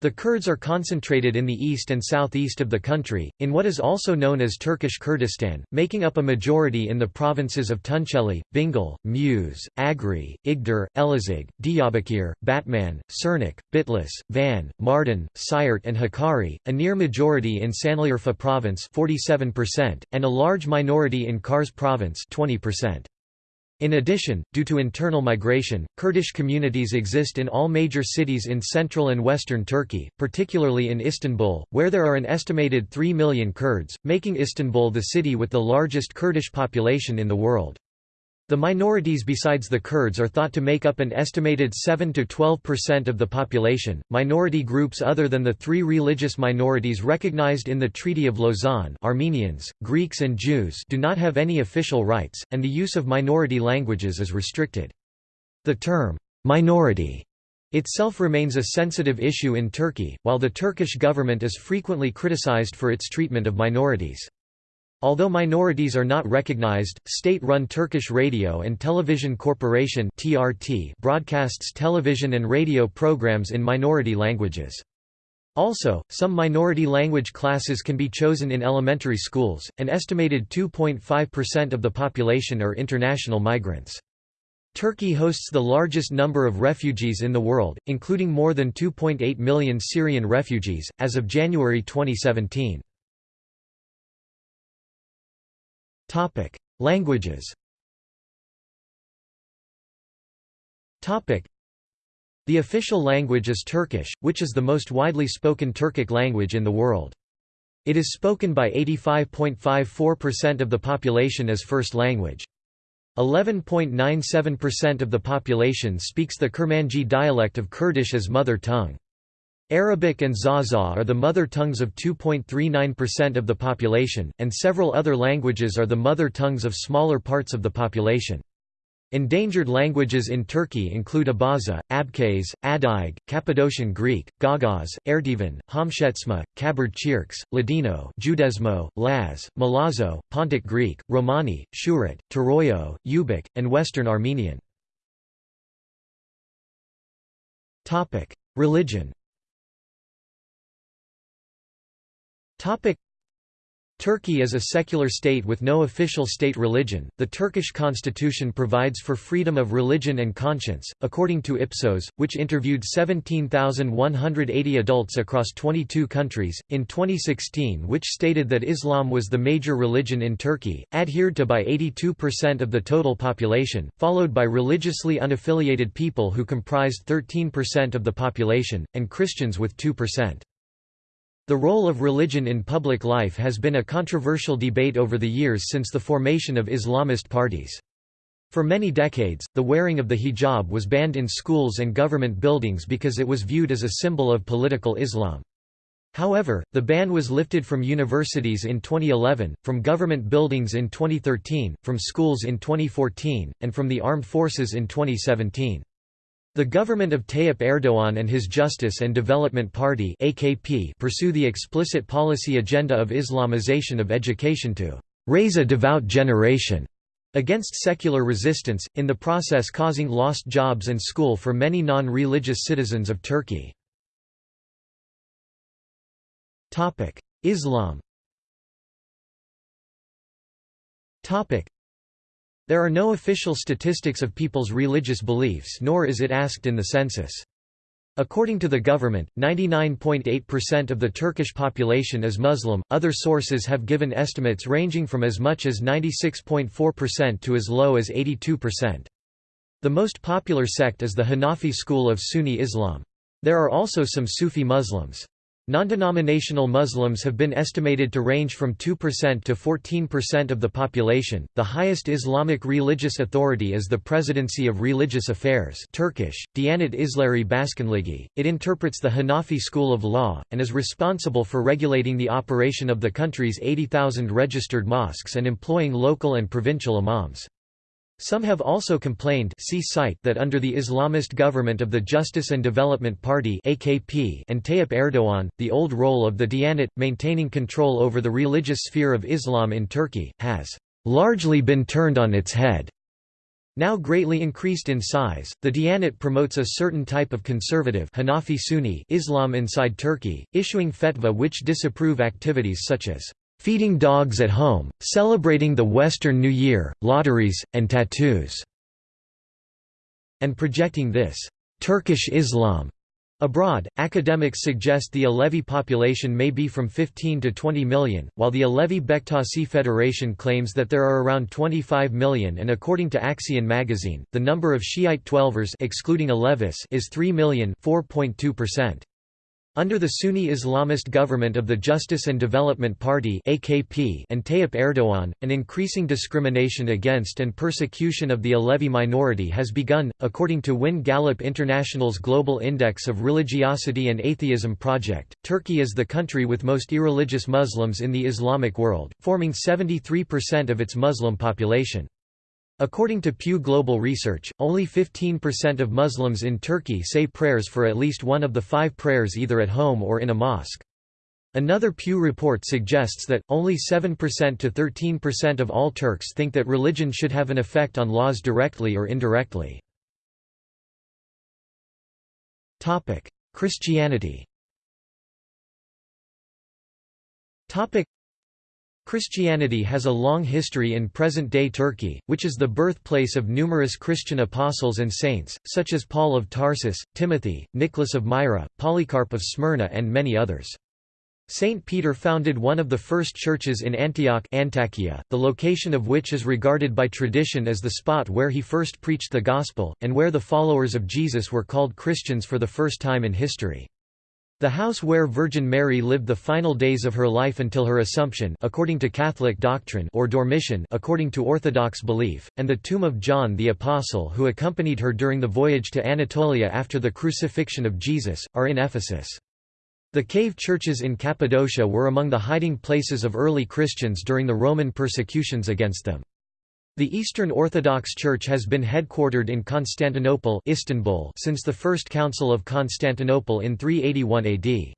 The Kurds are concentrated in the east and southeast of the country, in what is also known as Turkish Kurdistan, making up a majority in the provinces of Tunceli, Bingöl, Muş, Agri, Igdir, Elazig, Diyarbakir, Batman, Şırnak, Bitlis, Van, Mardin, Siirt and Hakkari, a near majority in Sanliurfa province 47%, and a large minority in Kars province 20%. In addition, due to internal migration, Kurdish communities exist in all major cities in central and western Turkey, particularly in Istanbul, where there are an estimated 3 million Kurds, making Istanbul the city with the largest Kurdish population in the world. The minorities besides the Kurds are thought to make up an estimated 7 to 12% of the population. Minority groups other than the three religious minorities recognized in the Treaty of Lausanne Armenians, Greeks and Jews do not have any official rights, and the use of minority languages is restricted. The term, minority itself remains a sensitive issue in Turkey, while the Turkish government is frequently criticized for its treatment of minorities. Although minorities are not recognized, state-run Turkish Radio and Television Corporation (TRT) broadcasts television and radio programs in minority languages. Also, some minority language classes can be chosen in elementary schools. An estimated 2.5% of the population are international migrants. Turkey hosts the largest number of refugees in the world, including more than 2.8 million Syrian refugees, as of January 2017. Topic: Languages. Topic: The official language is Turkish, which is the most widely spoken Turkic language in the world. It is spoken by 85.54% of the population as first language. 11.97% of the population speaks the Kurmanji dialect of Kurdish as mother tongue. Arabic and Zaza are the mother tongues of 2.39% of the population, and several other languages are the mother tongues of smaller parts of the population. Endangered languages in Turkey include Abaza, Abkhaz, Adyghe, Cappadocian Greek, Gagauz, Erdevan, Homshetsma, Kabard Cherkes, Ladino Judezmo, Laz, Mlahso, Pontic Greek, Romani, Suret, Turoyo, Ubykh, and Western Armenian. Religion Turkey is a secular state with no official state religion. The Turkish constitution provides for freedom of religion and conscience, according to Ipsos, which interviewed 17,180 adults across 22 countries, in 2016, which stated that Islam was the major religion in Turkey, adhered to by 82% of the total population, followed by religiously unaffiliated people who comprised 13% of the population, and Christians with 2%. The role of religion in public life has been a controversial debate over the years since the formation of Islamist parties. For many decades, the wearing of the hijab was banned in schools and government buildings because it was viewed as a symbol of political Islam. However, the ban was lifted from universities in 2011, from government buildings in 2013, from schools in 2014, and from the armed forces in 2017. The government of Tayyip Erdoğan and his Justice and Development Party AKP pursue the explicit policy agenda of Islamization of education to raise a devout generation against secular resistance, in the process causing lost jobs and school for many non-religious citizens of Turkey. Islam there are no official statistics of people's religious beliefs nor is it asked in the census. According to the government, 99.8% of the Turkish population is Muslim. Other sources have given estimates ranging from as much as 96.4% to as low as 82%. The most popular sect is the Hanafi school of Sunni Islam. There are also some Sufi Muslims. Non-denominational Muslims have been estimated to range from 2% to 14% of the population. The highest Islamic religious authority is the Presidency of Religious Affairs (Turkish: Diyanet İşleri Başkanlığı). It interprets the Hanafi school of law and is responsible for regulating the operation of the country's 80,000 registered mosques and employing local and provincial imams. Some have also complained see site that under the Islamist government of the Justice and Development Party AKP and Tayyip Erdoğan, the old role of the Diyanet, maintaining control over the religious sphere of Islam in Turkey, has largely been turned on its head. Now greatly increased in size, the Diyanet promotes a certain type of conservative Hanafi Sunni Islam inside Turkey, issuing fetva which disapprove activities such as feeding dogs at home, celebrating the Western New Year, lotteries, and tattoos", and projecting this «Turkish Islam» Abroad, academics suggest the Alevi population may be from 15 to 20 million, while the Alevi Bektashi Federation claims that there are around 25 million and according to Aksiyon magazine, the number of Shiite Twelvers excluding Alevis is 3 million 4.2%. Under the Sunni Islamist government of the Justice and Development Party (AKP) and Tayyip Erdogan, an increasing discrimination against and persecution of the Alevi minority has begun, according to Win Gallup International's Global Index of Religiosity and Atheism project. Turkey is the country with most irreligious Muslims in the Islamic world, forming 73% of its Muslim population. According to Pew Global Research, only 15% of Muslims in Turkey say prayers for at least one of the five prayers either at home or in a mosque. Another Pew report suggests that, only 7% to 13% of all Turks think that religion should have an effect on laws directly or indirectly. Christianity Christianity has a long history in present-day Turkey, which is the birthplace of numerous Christian apostles and saints, such as Paul of Tarsus, Timothy, Nicholas of Myra, Polycarp of Smyrna and many others. Saint Peter founded one of the first churches in Antioch Antakya, the location of which is regarded by tradition as the spot where he first preached the Gospel, and where the followers of Jesus were called Christians for the first time in history. The house where Virgin Mary lived the final days of her life until her Assumption according to Catholic doctrine or Dormition according to Orthodox belief, and the tomb of John the Apostle who accompanied her during the voyage to Anatolia after the crucifixion of Jesus, are in Ephesus. The cave churches in Cappadocia were among the hiding places of early Christians during the Roman persecutions against them. The Eastern Orthodox Church has been headquartered in Constantinople Istanbul since the First Council of Constantinople in 381 AD.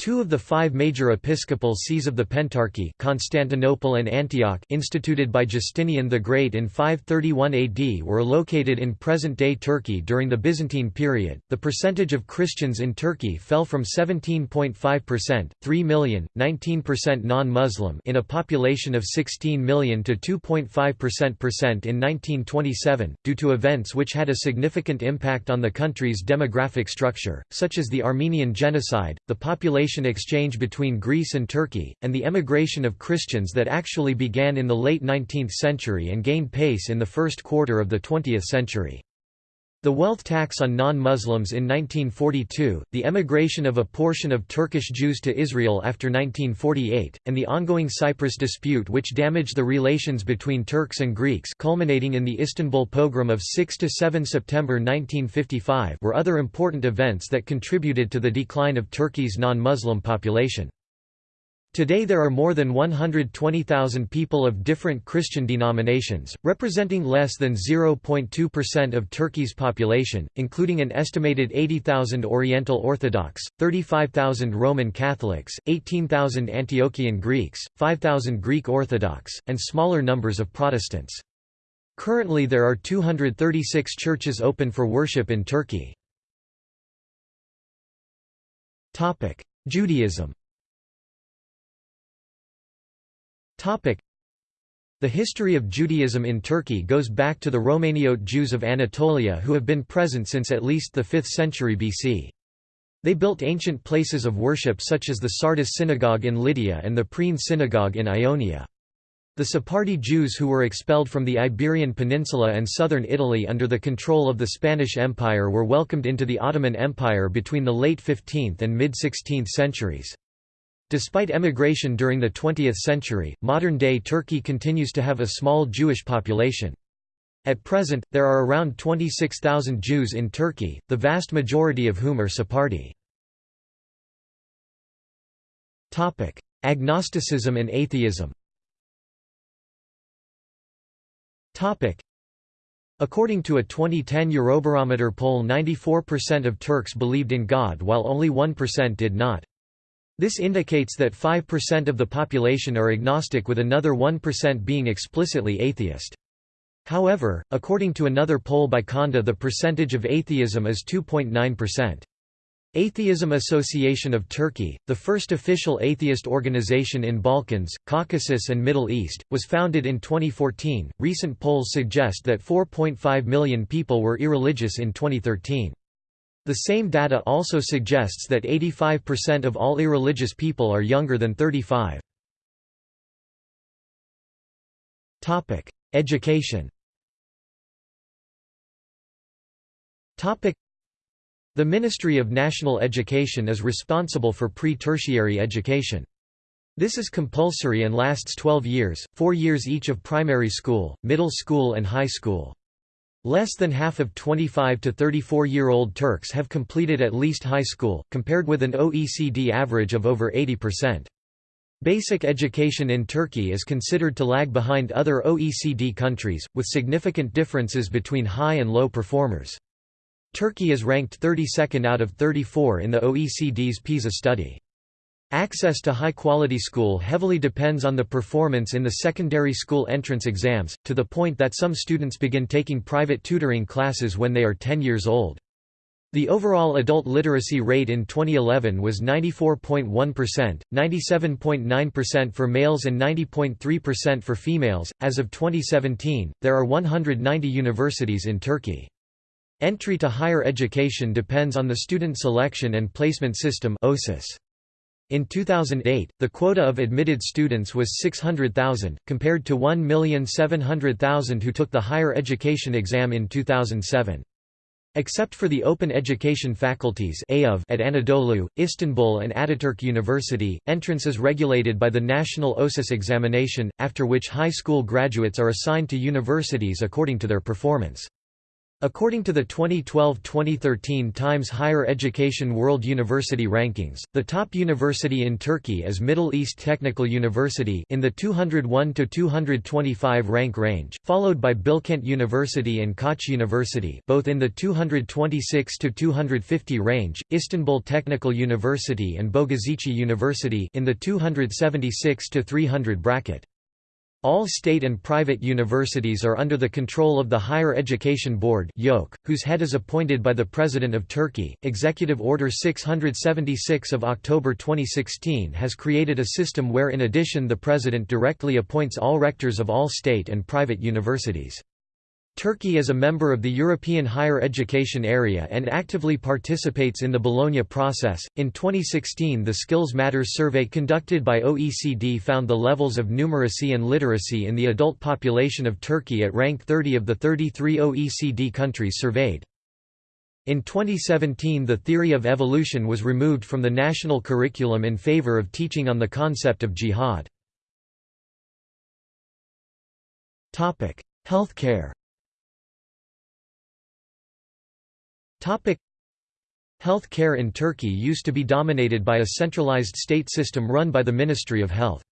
Two of the five major episcopal sees of the Pentarchy Constantinople and Antioch instituted by Justinian the Great in 531 AD were located in present-day Turkey during the Byzantine period. The percentage of Christians in Turkey fell from 17.5%, 3 million, 19% non-Muslim in a population of 16 million to 2.5% in 1927 due to events which had a significant impact on the country's demographic structure, such as the Armenian genocide, the population exchange between Greece and Turkey, and the emigration of Christians that actually began in the late 19th century and gained pace in the first quarter of the 20th century. The wealth tax on non-Muslims in 1942, the emigration of a portion of Turkish Jews to Israel after 1948, and the ongoing Cyprus dispute which damaged the relations between Turks and Greeks culminating in the Istanbul pogrom of 6–7 September 1955 were other important events that contributed to the decline of Turkey's non-Muslim population. Today there are more than 120,000 people of different Christian denominations, representing less than 0.2% of Turkey's population, including an estimated 80,000 Oriental Orthodox, 35,000 Roman Catholics, 18,000 Antiochian Greeks, 5,000 Greek Orthodox, and smaller numbers of Protestants. Currently there are 236 churches open for worship in Turkey. Judaism the history of Judaism in Turkey goes back to the Romaniote Jews of Anatolia who have been present since at least the 5th century BC. They built ancient places of worship such as the Sardis synagogue in Lydia and the Priene synagogue in Ionia. The Sephardi Jews who were expelled from the Iberian Peninsula and southern Italy under the control of the Spanish Empire were welcomed into the Ottoman Empire between the late 15th and mid-16th centuries. Despite emigration during the 20th century, modern-day Turkey continues to have a small Jewish population. At present, there are around 26,000 Jews in Turkey, the vast majority of whom are Sephardi. Agnosticism and atheism According to a 2010 Eurobarometer poll 94% of Turks believed in God while only 1% did not. This indicates that 5% of the population are agnostic with another 1% being explicitly atheist. However, according to another poll by Konda the percentage of atheism is 2.9%. Atheism Association of Turkey, the first official atheist organization in Balkans, Caucasus and Middle East, was founded in 2014. Recent polls suggest that 4.5 million people were irreligious in 2013. The same data also suggests that 85% of all irreligious people are younger than 35. Topic: Education Topic: The Ministry of National Education is responsible for pre-tertiary education. This is compulsory and lasts 12 years, 4 years each of primary school, middle school and high school. Less than half of 25 to 34-year-old Turks have completed at least high school, compared with an OECD average of over 80%. Basic education in Turkey is considered to lag behind other OECD countries, with significant differences between high and low performers. Turkey is ranked 32nd out of 34 in the OECD's PISA study. Access to high-quality school heavily depends on the performance in the secondary school entrance exams, to the point that some students begin taking private tutoring classes when they are 10 years old. The overall adult literacy rate in 2011 was 94.1%, 97.9% for males and 90.3% for females. As of 2017, there are 190 universities in Turkey. Entry to higher education depends on the student selection and placement system (OSIS). In 2008, the quota of admitted students was 600,000, compared to 1,700,000 who took the higher education exam in 2007. Except for the open education faculties at Anadolu, Istanbul and Ataturk University, entrance is regulated by the national OSIS examination, after which high school graduates are assigned to universities according to their performance. According to the 2012-2013 Times Higher Education World University Rankings, the top university in Turkey is Middle East Technical University in the 201 to 225 rank range, followed by Bilkent University and Koç University, both in the 226 to 250 range, Istanbul Technical University and Bogazici University in the 276 to 300 bracket. All state and private universities are under the control of the Higher Education Board whose head is appointed by the President of Turkey. Executive Order 676 of October 2016 has created a system where in addition the President directly appoints all rectors of all state and private universities. Turkey is a member of the European higher education area and actively participates in the Bologna process. In 2016, the Skills Matters survey conducted by OECD found the levels of numeracy and literacy in the adult population of Turkey at rank 30 of the 33 OECD countries surveyed. In 2017 the theory of evolution was removed from the national curriculum in favor of teaching on the concept of jihad. Topic: Healthcare Health care in Turkey used to be dominated by a centralized state system run by the Ministry of Health.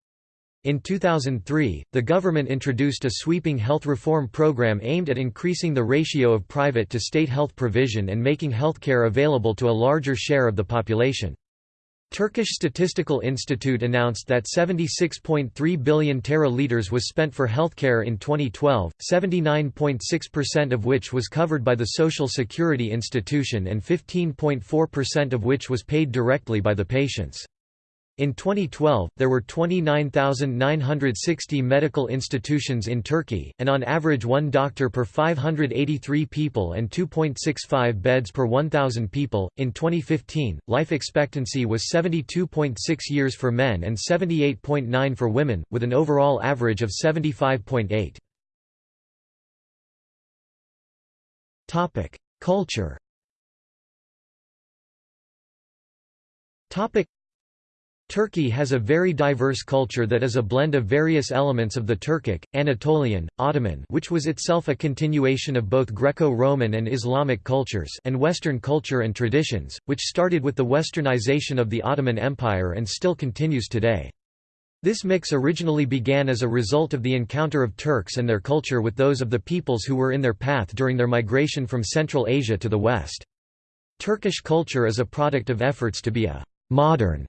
In 2003, the government introduced a sweeping health reform program aimed at increasing the ratio of private to state health provision and making healthcare available to a larger share of the population. Turkish Statistical Institute announced that 76.3 billion tera liters was spent for healthcare in 2012, 79.6% of which was covered by the Social Security Institution and 15.4% of which was paid directly by the patients. In 2012, there were 29,960 medical institutions in Turkey, and on average one doctor per 583 people and 2.65 beds per 1,000 people. In 2015, life expectancy was 72.6 years for men and 78.9 for women, with an overall average of 75.8. Topic: Culture. Topic: Turkey has a very diverse culture that is a blend of various elements of the Turkic, Anatolian, Ottoman which was itself a continuation of both Greco-Roman and Islamic cultures and Western culture and traditions, which started with the westernization of the Ottoman Empire and still continues today. This mix originally began as a result of the encounter of Turks and their culture with those of the peoples who were in their path during their migration from Central Asia to the West. Turkish culture is a product of efforts to be a «modern»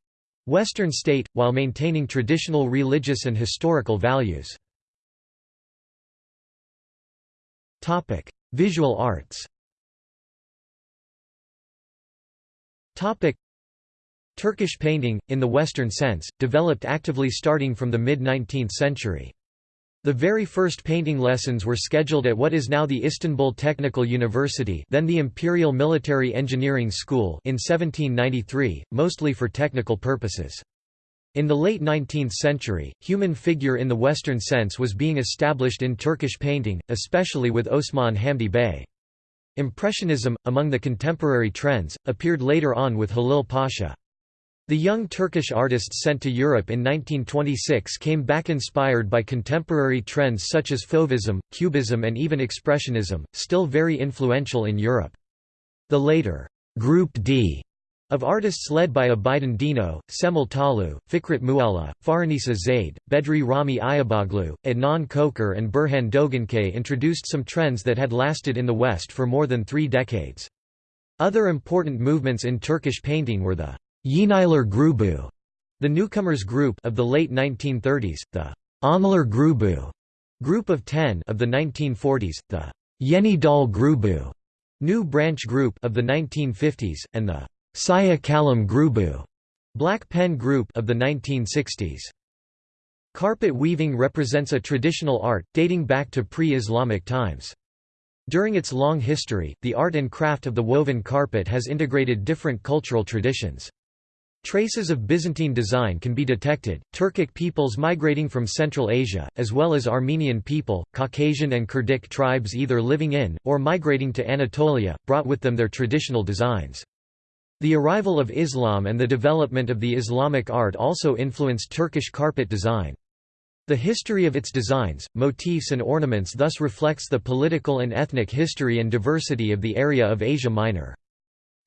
Western state, while maintaining traditional religious and historical values. Visual arts Turkish painting, in the Western sense, developed actively starting from the mid-19th century. The very first painting lessons were scheduled at what is now the Istanbul Technical University then the Imperial Military Engineering School in 1793, mostly for technical purposes. In the late 19th century, human figure in the Western sense was being established in Turkish painting, especially with Osman Hamdi Bey. Impressionism, among the contemporary trends, appeared later on with Halil Pasha. The young Turkish artists sent to Europe in 1926 came back inspired by contemporary trends such as Fauvism, Cubism and even Expressionism, still very influential in Europe. The later Group D of artists led by Abidin Dino, Cemal Tollu, Fikret Mualla, Fahrünnisa Zeid, Bedri Rahmi Eyüboğlu, Adnan Çoker and Burhan Doğançay introduced some trends that had lasted in the West for more than three decades. Other important movements in Turkish painting were the Yeniler Grubu, the newcomers group of the late 1930s, the Onlar Grubu group of 10 of the 1940s, the Yeni Dal Grubu new branch group of the 1950s, and the Siyah Kalem Grubu black pen group of the 1960s. Carpet weaving represents a traditional art, dating back to pre-Islamic times. During its long history, the art and craft of the woven carpet has integrated different cultural traditions. Traces of Byzantine design can be detected. Turkic peoples migrating from Central Asia, as well as Armenian people, Caucasian and Kurdic tribes either living in, or migrating to Anatolia, brought with them their traditional designs. The arrival of Islam and the development of the Islamic art also influenced Turkish carpet design. The history of its designs, motifs and ornaments thus reflects the political and ethnic history and diversity of the area of Asia Minor.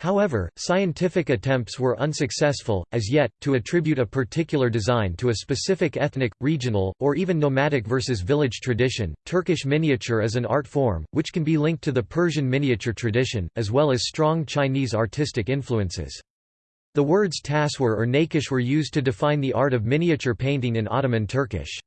However, scientific attempts were unsuccessful, as yet, to attribute a particular design to a specific ethnic, regional, or even nomadic versus village tradition. Turkish miniature is an art form, which can be linked to the Persian miniature tradition, as well as strong Chinese artistic influences. The words taswir or nakish were used to define the art of miniature painting in Ottoman Turkish.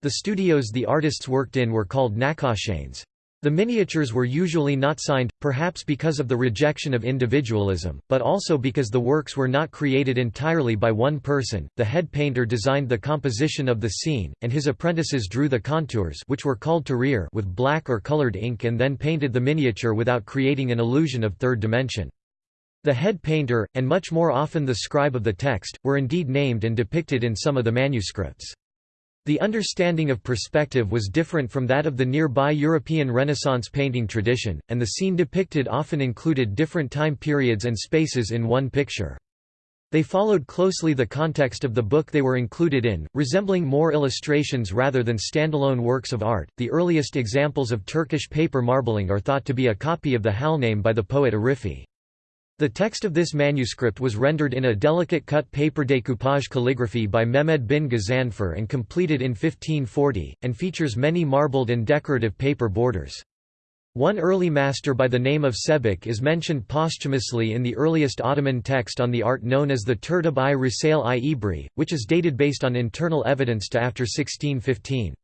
The studios the artists worked in were called nakkashanes. The miniatures were usually not signed, perhaps because of the rejection of individualism, but also because the works were not created entirely by one person. The head painter designed the composition of the scene, and his apprentices drew the contours, which were called tahrir, with black or colored ink, and then painted the miniature without creating an illusion of third dimension. The head painter, and much more often the scribe of the text, were indeed named and depicted in some of the manuscripts. The understanding of perspective was different from that of the nearby European Renaissance painting tradition, and the scene depicted often included different time periods and spaces in one picture. They followed closely the context of the book they were included in, resembling more illustrations rather than standalone works of art. The earliest examples of Turkish paper marbling are thought to be a copy of the Halname by the poet Arifi. The text of this manuscript was rendered in a delicate cut paper decoupage calligraphy by Mehmed bin Ghazanfar and completed in 1540, and features many marbled and decorative paper borders. One early master by the name of Sebek is mentioned posthumously in the earliest Ottoman text on the art known as the Tertib i Risale i Ebri, which is dated based on internal evidence to after 1615.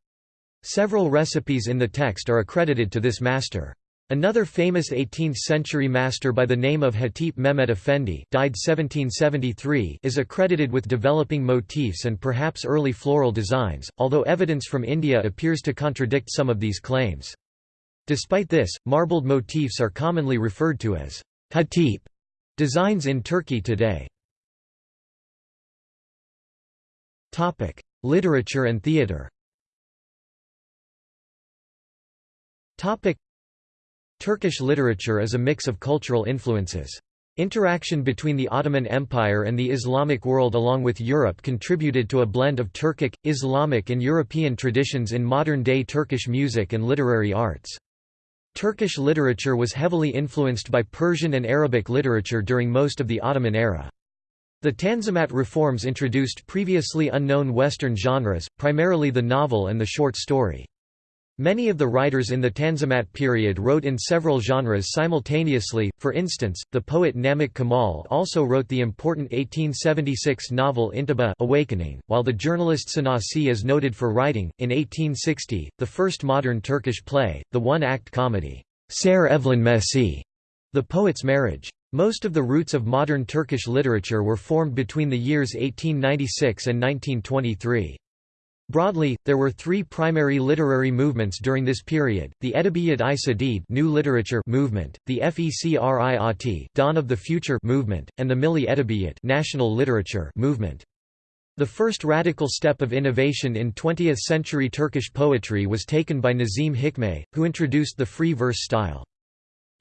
Several recipes in the text are accredited to this master. Another famous 18th-century master by the name of Hatip Mehmet Efendi died 1773 is accredited with developing motifs and perhaps early floral designs, although evidence from India appears to contradict some of these claims. Despite this, marbled motifs are commonly referred to as Hatip designs in Turkey today. Literature and theatre Turkish literature is a mix of cultural influences. Interaction between the Ottoman Empire and the Islamic world along with Europe contributed to a blend of Turkic, Islamic and European traditions in modern-day Turkish music and literary arts. Turkish literature was heavily influenced by Persian and Arabic literature during most of the Ottoman era. The Tanzimat reforms introduced previously unknown Western genres, primarily the novel and the short story. Many of the writers in the Tanzimat period wrote in several genres simultaneously, for instance, the poet Namik Kemal also wrote the important 1876 novel Intibah Awakening, while the journalist Şinasi is noted for writing, in 1860, the first modern Turkish play, the one-act comedy, Şair Evlenmesi, The Poet's Marriage. Most of the roots of modern Turkish literature were formed between the years 1896 and 1923. Broadly, there were three primary literary movements during this period, the Edebiyat i Cedide new literature movement, the Fecr-i Ati dawn of the future movement, and the Milli Edebiyat national literature movement. The first radical step of innovation in 20th-century Turkish poetry was taken by Nazim Hikmet, who introduced the free verse style.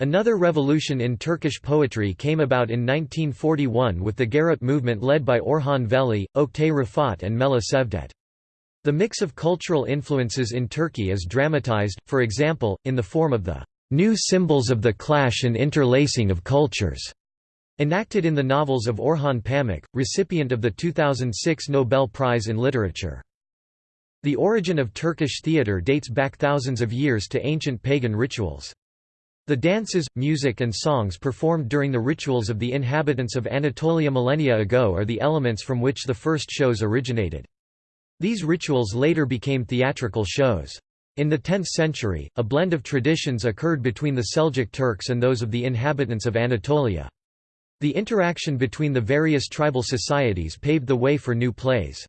Another revolution in Turkish poetry came about in 1941 with the Garip movement led by Orhan Veli, Oktay Rifat and Melih Cevdet. The mix of cultural influences in Turkey is dramatized, for example, in the form of the new symbols of the clash and interlacing of cultures, enacted in the novels of Orhan Pamuk, recipient of the 2006 Nobel Prize in Literature. The origin of Turkish theatre dates back thousands of years to ancient pagan rituals. The dances, music and songs performed during the rituals of the inhabitants of Anatolia millennia ago are the elements from which the first shows originated. These rituals later became theatrical shows. In the 10th century, a blend of traditions occurred between the Seljuk Turks and those of the inhabitants of Anatolia. The interaction between the various tribal societies paved the way for new plays.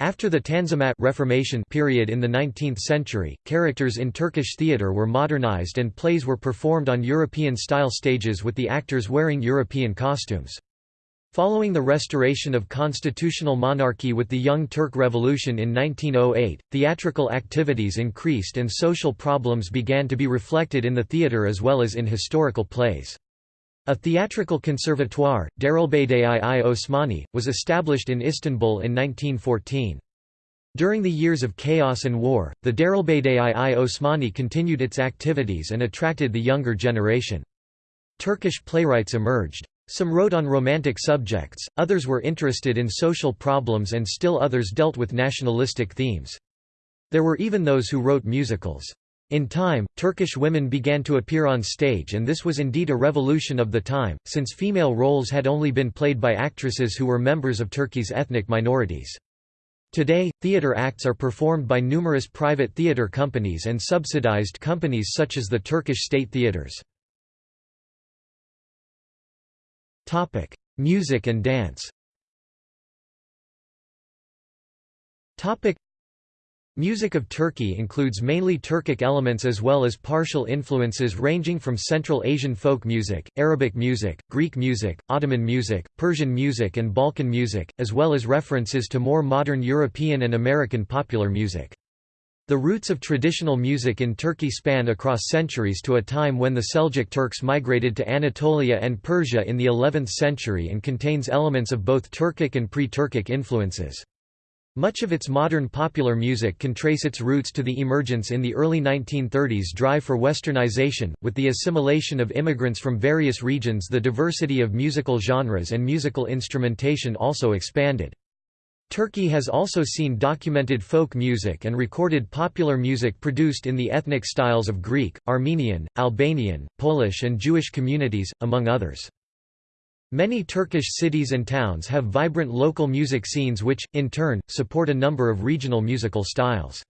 After the Tanzimat Reformation period in the 19th century, characters in Turkish theatre were modernized and plays were performed on European-style stages with the actors wearing European costumes. Following the restoration of constitutional monarchy with the Young Turk Revolution in 1908, theatrical activities increased and social problems began to be reflected in the theatre as well as in historical plays. A theatrical conservatoire, Darülbedayi i Osmani, was established in Istanbul in 1914. During the years of chaos and war, the Darülbedayi i Osmani continued its activities and attracted the younger generation. Turkish playwrights emerged. Some wrote on romantic subjects, others were interested in social problems and still others dealt with nationalistic themes. There were even those who wrote musicals. In time, Turkish women began to appear on stage and this was indeed a revolution of the time, since female roles had only been played by actresses who were members of Turkey's ethnic minorities. Today, theatre acts are performed by numerous private theatre companies and subsidized companies such as the Turkish state theatres. Topic: Music and dance. Topic: Music of Turkey includes mainly Turkic elements as well as partial influences ranging from Central Asian folk music, Arabic music, Greek music, Ottoman music, Persian music and Balkan music, as well as references to more modern European and American popular music. The roots of traditional music in Turkey span across centuries to a time when the Seljuk Turks migrated to Anatolia and Persia in the 11th century and contains elements of both Turkic and pre-Turkic influences. Much of its modern popular music can trace its roots to the emergence in the early 1930s drive for westernization. With the assimilation of immigrants from various regions, the diversity of musical genres and musical instrumentation also expanded. Turkey has also seen documented folk music and recorded popular music produced in the ethnic styles of Greek, Armenian, Albanian, Polish and Jewish communities, among others. Many Turkish cities and towns have vibrant local music scenes which, in turn, support a number of regional musical styles.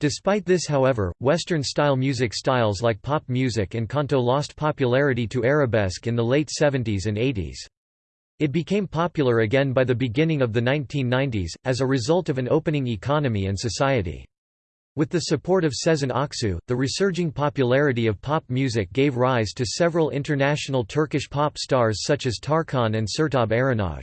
Despite this however, Western-style music styles like pop music and kanto lost popularity to arabesque in the late 70s and 80s. It became popular again by the beginning of the 1990s, as a result of an opening economy and society. With the support of Sezen Aksu, the resurging popularity of pop music gave rise to several international Turkish pop stars such as Tarkan and Sertab Erener.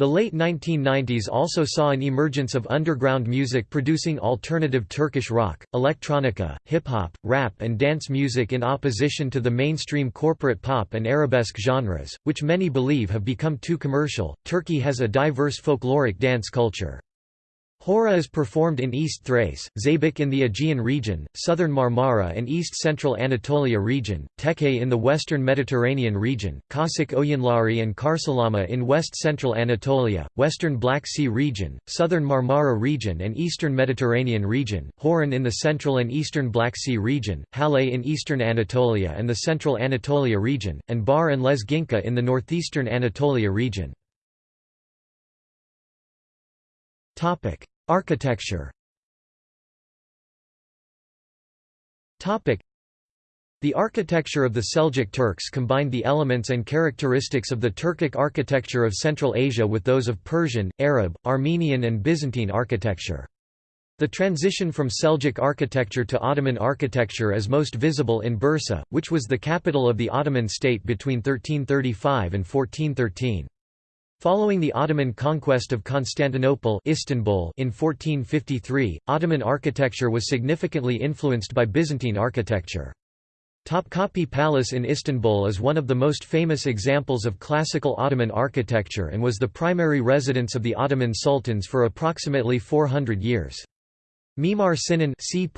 The late 1990s also saw an emergence of underground music producing alternative Turkish rock, electronica, hip-hop, rap and dance music in opposition to the mainstream corporate pop and arabesque genres, which many believe have become too commercial. Turkey has a diverse folkloric dance culture. Hora is performed in East Thrace, Zeybek in the Aegean region, southern Marmara and east-central Anatolia region, Teke in the western Mediterranean region, Kaşık Oyunları and Karşılama in west-central Anatolia, western Black Sea region, southern Marmara region and eastern Mediterranean region, Horon in the central and eastern Black Sea region, Halay in eastern Anatolia and the central Anatolia region, and Bar and Lezginka in the northeastern Anatolia region. Architecture. Topic: The architecture of the Seljuk Turks combined the elements and characteristics of the Turkic architecture of Central Asia with those of Persian, Arab, Armenian and Byzantine architecture. The transition from Seljuk architecture to Ottoman architecture is most visible in Bursa, which was the capital of the Ottoman state between 1335 and 1413. Following the Ottoman conquest of Constantinople Istanbul in 1453, Ottoman architecture was significantly influenced by Byzantine architecture. Topkapi Palace in Istanbul is one of the most famous examples of classical Ottoman architecture and was the primary residence of the Ottoman sultans for approximately 400 years. Mimar Sinan c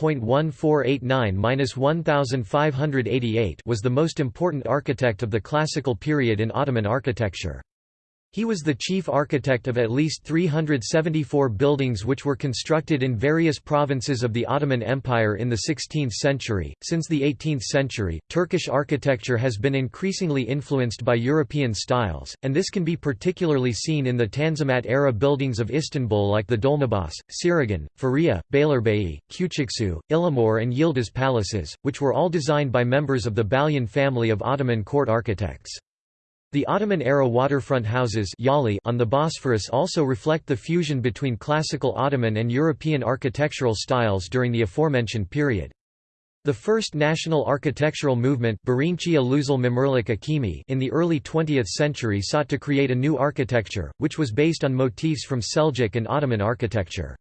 was the most important architect of the classical period in Ottoman architecture. He was the chief architect of at least 374 buildings which were constructed in various provinces of the Ottoman Empire in the 16th century. Since the 18th century, Turkish architecture has been increasingly influenced by European styles, and this can be particularly seen in the Tanzimat era buildings of Istanbul like the Dolmabahce, Çırağan, Feriye, Beylerbeyi, Küçüksu, Ihlamur, and Yildiz palaces, which were all designed by members of the Balyan family of Ottoman court architects. The Ottoman-era waterfront houses on the Bosphorus also reflect the fusion between classical Ottoman and European architectural styles during the aforementioned period. The first national architectural movement in the early 20th century sought to create a new architecture, which was based on motifs from Seljuk and Ottoman architecture.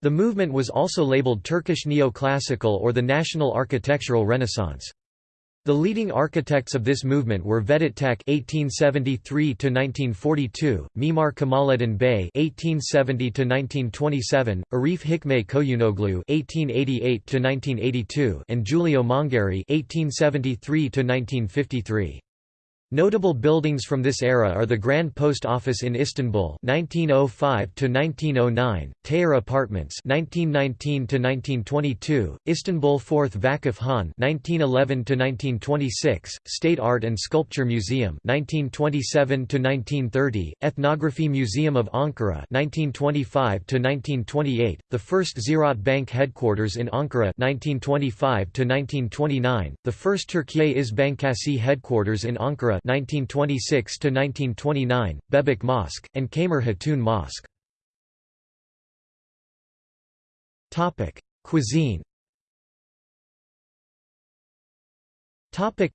The movement was also labeled Turkish Neoclassical or the National Architectural Renaissance. The leading architects of this movement were Vedat Tek (1873–1942), Mimar Kemaleddin Bey (1870–1927), Arif Hikmet Koyunoglu (1888–1982), and Giulio Mongeri (1873–1953). Notable buildings from this era are the Grand Post Office in Istanbul (1905–1909), Tayyar Apartments (1919–1922), Istanbul Fourth Vakıf Han (1911–1926), State Art and Sculpture Museum (1927–1930), Ethnography Museum of Ankara (1925–1928), the first Ziraat Bank headquarters in Ankara (1925–1929), the first Türkiye İş Bankası headquarters in Ankara 1926 to 1929, Bebek Mosque and Kamer Hatun Mosque. Topic: Cuisine. Topic: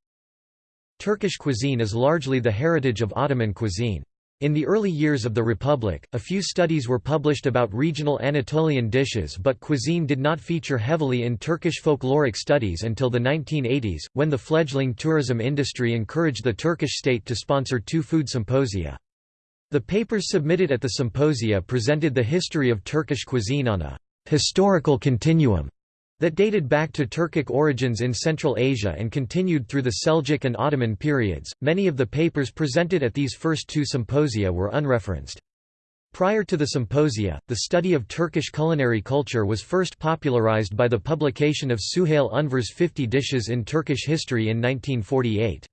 Turkish cuisine is largely the heritage of Ottoman cuisine. In the early years of the Republic, a few studies were published about regional Anatolian dishes but cuisine did not feature heavily in Turkish folkloric studies until the 1980s, when the fledgling tourism industry encouraged the Turkish state to sponsor two food symposia. The papers submitted at the symposia presented the history of Turkish cuisine on a «historical continuum» that dated back to Turkic origins in Central Asia and continued through the Seljuk and Ottoman periods. Many of the papers presented at these first two symposia were unreferenced. Prior to the symposia, the study of Turkish culinary culture was first popularized by the publication of Süheyl Unver's 50 Dishes in Turkish History in 1948.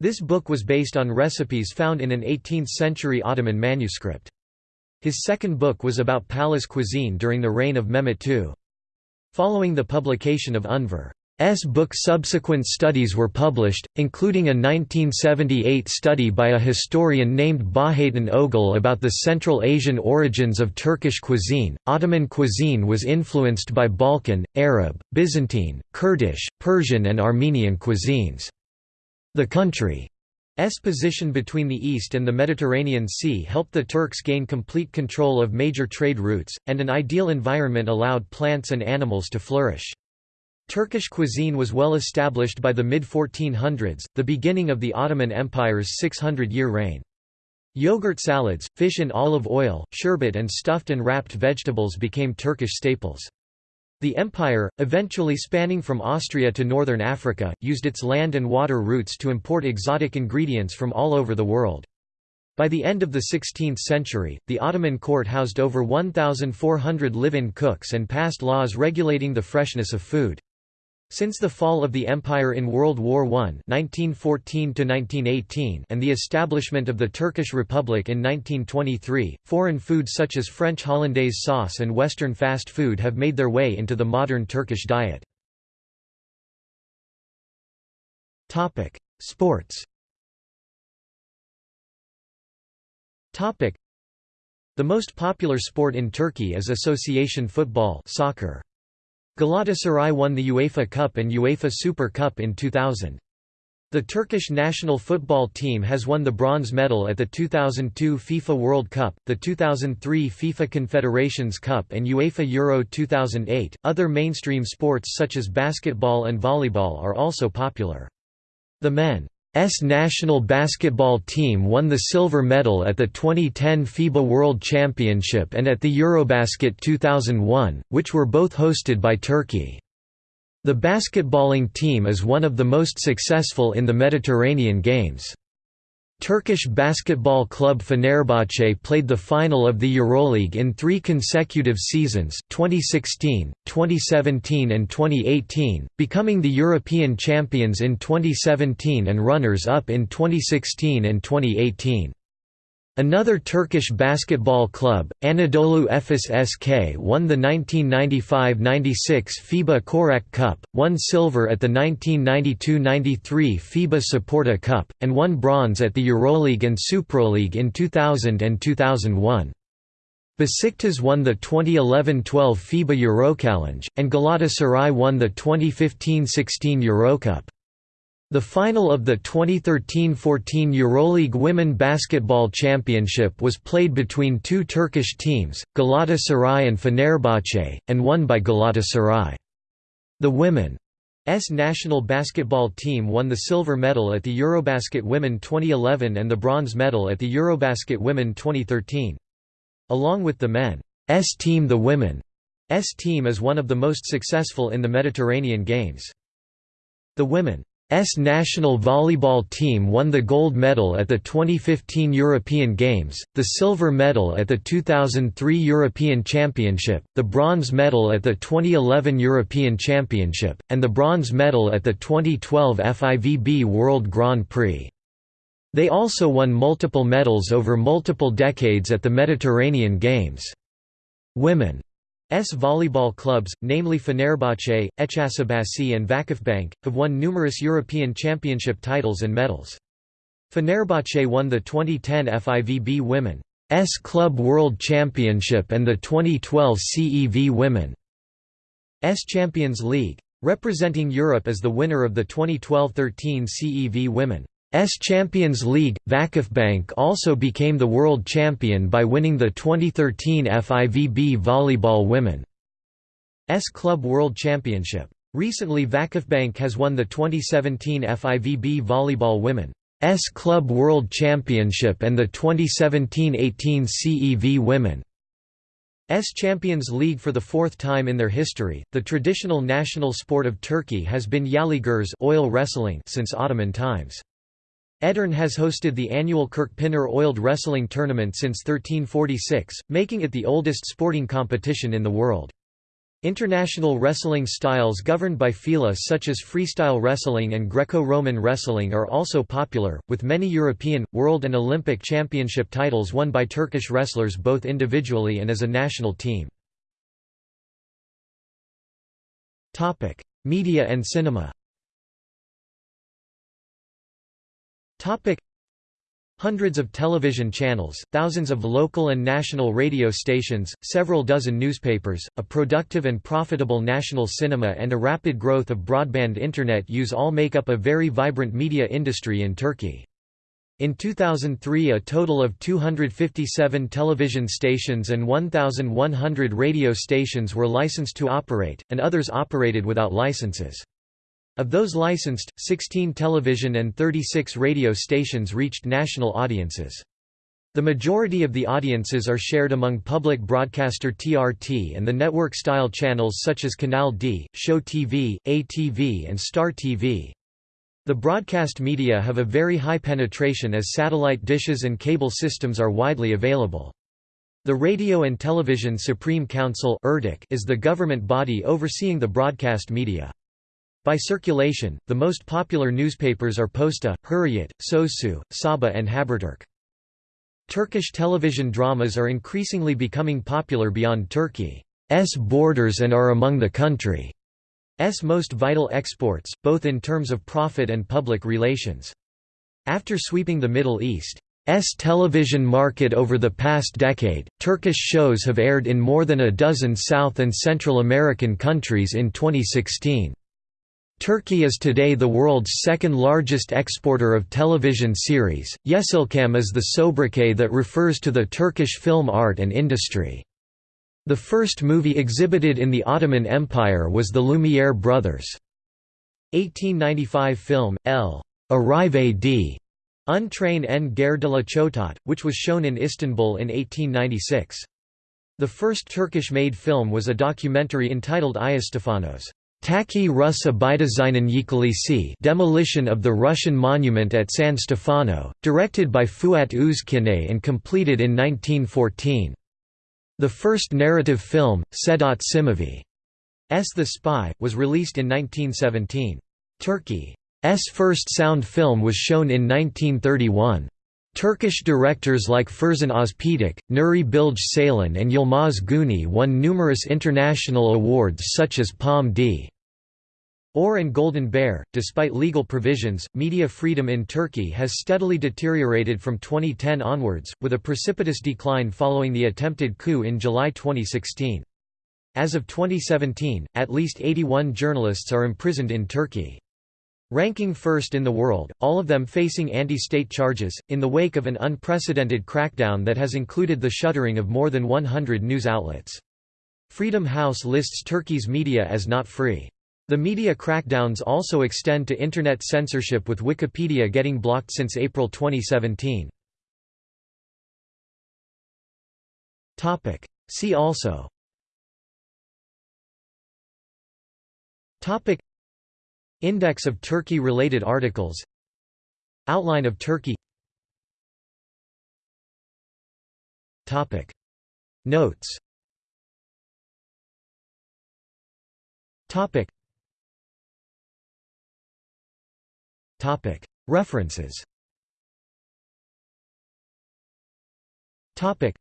This book was based on recipes found in an 18th-century Ottoman manuscript. His second book was about palace cuisine during the reign of Mehmet II. Following the publication of Unver S book subsequent studies were published, including a 1978 study by a historian named Bahaeddin Ögel about the Central Asian origins of Turkish cuisine. Ottoman cuisine was influenced by Balkan, Arab, Byzantine, Kurdish, Persian, and Armenian cuisines. The country's position between the East and the Mediterranean Sea helped the Turks gain complete control of major trade routes, and an ideal environment allowed plants and animals to flourish. Turkish cuisine was well established by the mid-1400s, the beginning of the Ottoman Empire's 600-year reign. Yogurt salads, fish in olive oil, sherbet and stuffed and wrapped vegetables became Turkish staples. The empire, eventually spanning from Austria to northern Africa, used its land and water routes to import exotic ingredients from all over the world. By the end of the 16th century, the Ottoman court housed over 1,400 live-in cooks and passed laws regulating the freshness of food. Since the fall of the empire in World War I (1914–1918) and the establishment of the Turkish Republic in 1923, foreign foods such as French hollandaise sauce and Western fast food have made their way into the modern Turkish diet. Sports. The most popular sport in Turkey is association football, soccer. Galatasaray won the UEFA Cup and UEFA Super Cup in 2000. The Turkish national football team has won the bronze medal at the 2002 FIFA World Cup, the 2003 FIFA Confederations Cup, and UEFA Euro 2008. Other mainstream sports such as basketball and volleyball are also popular. The men S national basketball team won the silver medal at the 2010 FIBA World Championship and at the Eurobasket 2001, which were both hosted by Turkey. The basketballing team is one of the most successful in the Mediterranean Games. Turkish basketball club Fenerbahce played the final of the Euroleague in three consecutive seasons 2016, 2017 and 2018, becoming the European champions in 2017 and runners-up in 2016 and 2018. Another Turkish basketball club, Anadolu Efes SK won the 1995–96 FIBA Korać Cup, won silver at the 1992–93 FIBA Saporta Cup, and won bronze at the Euroleague and Suproleague in 2000 and 2001. Besiktas won the 2011–12 FIBA Eurochallenge, and Galatasaray won the 2015–16 Eurocup. The final of the 2013–14 Euroleague Women Basketball Championship was played between two Turkish teams, Galatasaray and Fenerbahce, and won by Galatasaray. The women's national basketball team won the silver medal at the Eurobasket Women 2011 and the bronze medal at the Eurobasket Women 2013. Along with the men's team the women's team is one of the most successful in the Mediterranean Games. The women S national volleyball team won the gold medal at the 2015 European Games, the silver medal at the 2003 European Championship, the bronze medal at the 2011 European Championship, and the bronze medal at the 2012 FIVB World Grand Prix. They also won multiple medals over multiple decades at the Mediterranean Games. Women volleyball clubs, namely Fenerbahce, Eczacıbaşı and Vakıfbank, have won numerous European Championship titles and medals. Fenerbahce won the 2010 FIVB Women's Club World Championship and the 2012 CEV Women's Champions League. Representing Europe as the winner of the 2012–13 CEV Women. S Champions League, Vakıfbank also became the world champion by winning the 2013 FIVB Volleyball Women's Club World Championship. Recently Vakıfbank has won the 2017 FIVB Volleyball Women's Club World Championship and the 2017–18 CEV Women's Champions League for the fourth time in their history. The traditional national sport of Turkey has been yağlı güreş oil wrestling since Ottoman times. Edirne has hosted the annual Kırkpınar Oiled Wrestling Tournament since 1346, making it the oldest sporting competition in the world. International wrestling styles governed by FILA such as freestyle wrestling and Greco-Roman wrestling are also popular, with many European, World and Olympic Championship titles won by Turkish wrestlers both individually and as a national team. Media and cinema Hundreds of television channels, thousands of local and national radio stations, several dozen newspapers, a productive and profitable national cinema and a rapid growth of broadband internet use all make up a very vibrant media industry in Turkey. In 2003 a total of 257 television stations and 1,100 radio stations were licensed to operate, and others operated without licenses. Of those licensed, 16 television and 36 radio stations reached national audiences. The majority of the audiences are shared among public broadcaster TRT and the network-style channels such as Kanal D, Show TV, ATV and Star TV. The broadcast media have a very high penetration as satellite dishes and cable systems are widely available. The Radio and Television Supreme Council is the government body overseeing the broadcast media. By circulation, the most popular newspapers are Posta, Hurriyet, Sözcü, Sabah and Haberturk. Turkish television dramas are increasingly becoming popular beyond Turkey's borders and are among the country's most vital exports, both in terms of profit and public relations. After sweeping the Middle East, S television market over the past decade, Turkish shows have aired in more than a dozen South and Central American countries in 2016. Turkey is today the world's second largest exporter of television series. Yeşilçam is the sobriquet that refers to the Turkish film art and industry. The first movie exhibited in the Ottoman Empire was The Lumiere Brothers' 1895 film, El Arrive d Un train en guerre de la Chotat, which was shown in Istanbul in 1896. The first Turkish-made film was a documentary entitled Ayastefanos. Taki Russa Bidazinen Yıkılışı demolition of the Russian monument at San Stefano, directed by Fuat Uzkınay and completed in 1914. The first narrative film, Sedat S. The Spy, was released in 1917. Turkey's first sound film was shown in 1931. Turkish directors like Ferzan Özpetek, Nuri Bilge Ceylan and Yılmaz Güney won numerous international awards such as Palm D. Or and Golden Bear. Despite legal provisions, media freedom in Turkey has steadily deteriorated from 2010 onwards, with a precipitous decline following the attempted coup in July 2016. As of 2017, at least 81 journalists are imprisoned in Turkey. Ranking first in the world, all of them facing anti-state charges, in the wake of an unprecedented crackdown that has included the shuttering of more than 100 news outlets. Freedom House lists Turkey's media as not free. The media crackdowns also extend to Internet censorship with Wikipedia getting blocked since April 2017. See also Index of Turkey-related articles Outline of Turkey Topic. Notes Topic. Topic. References Topic.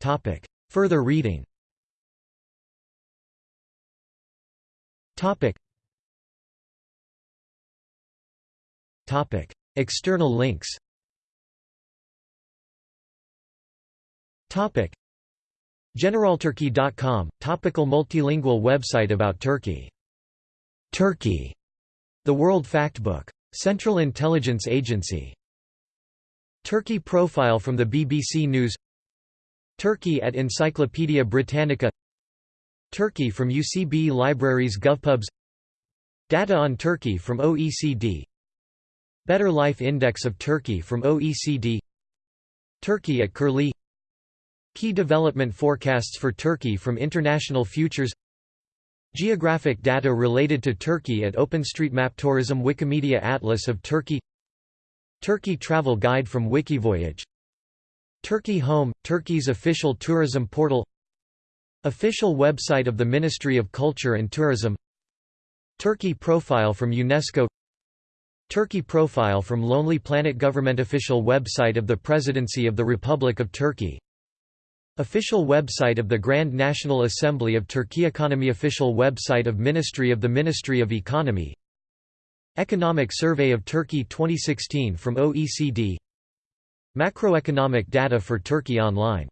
Topic. Further reading Topic. Topic. External links Topic. Generalturkey.com, topical multilingual website about Turkey. Turkey. The World Factbook. Central Intelligence Agency. Turkey profile from the BBC News Turkey at Encyclopaedia Britannica Turkey from UCB Libraries GovPubs. Data on Turkey from OECD Better Life Index of Turkey from OECD Turkey at Curlie. Key development forecasts for Turkey from International Futures. Geographic data related to Turkey at OpenStreetMap Tourism Wikimedia Atlas of Turkey. Turkey Travel Guide from Wikivoyage. Turkey Home, Turkey's official tourism portal Official website of the Ministry of Culture and Tourism Turkey profile from UNESCO Turkey profile from Lonely Planet Government Official website of the Presidency of the Republic of Turkey Official website of the Grand National Assembly of Turkey Economy Official website of Ministry of the Ministry of Economy Economic Survey of Turkey 2016 from OECD Macroeconomic data for Turkey Online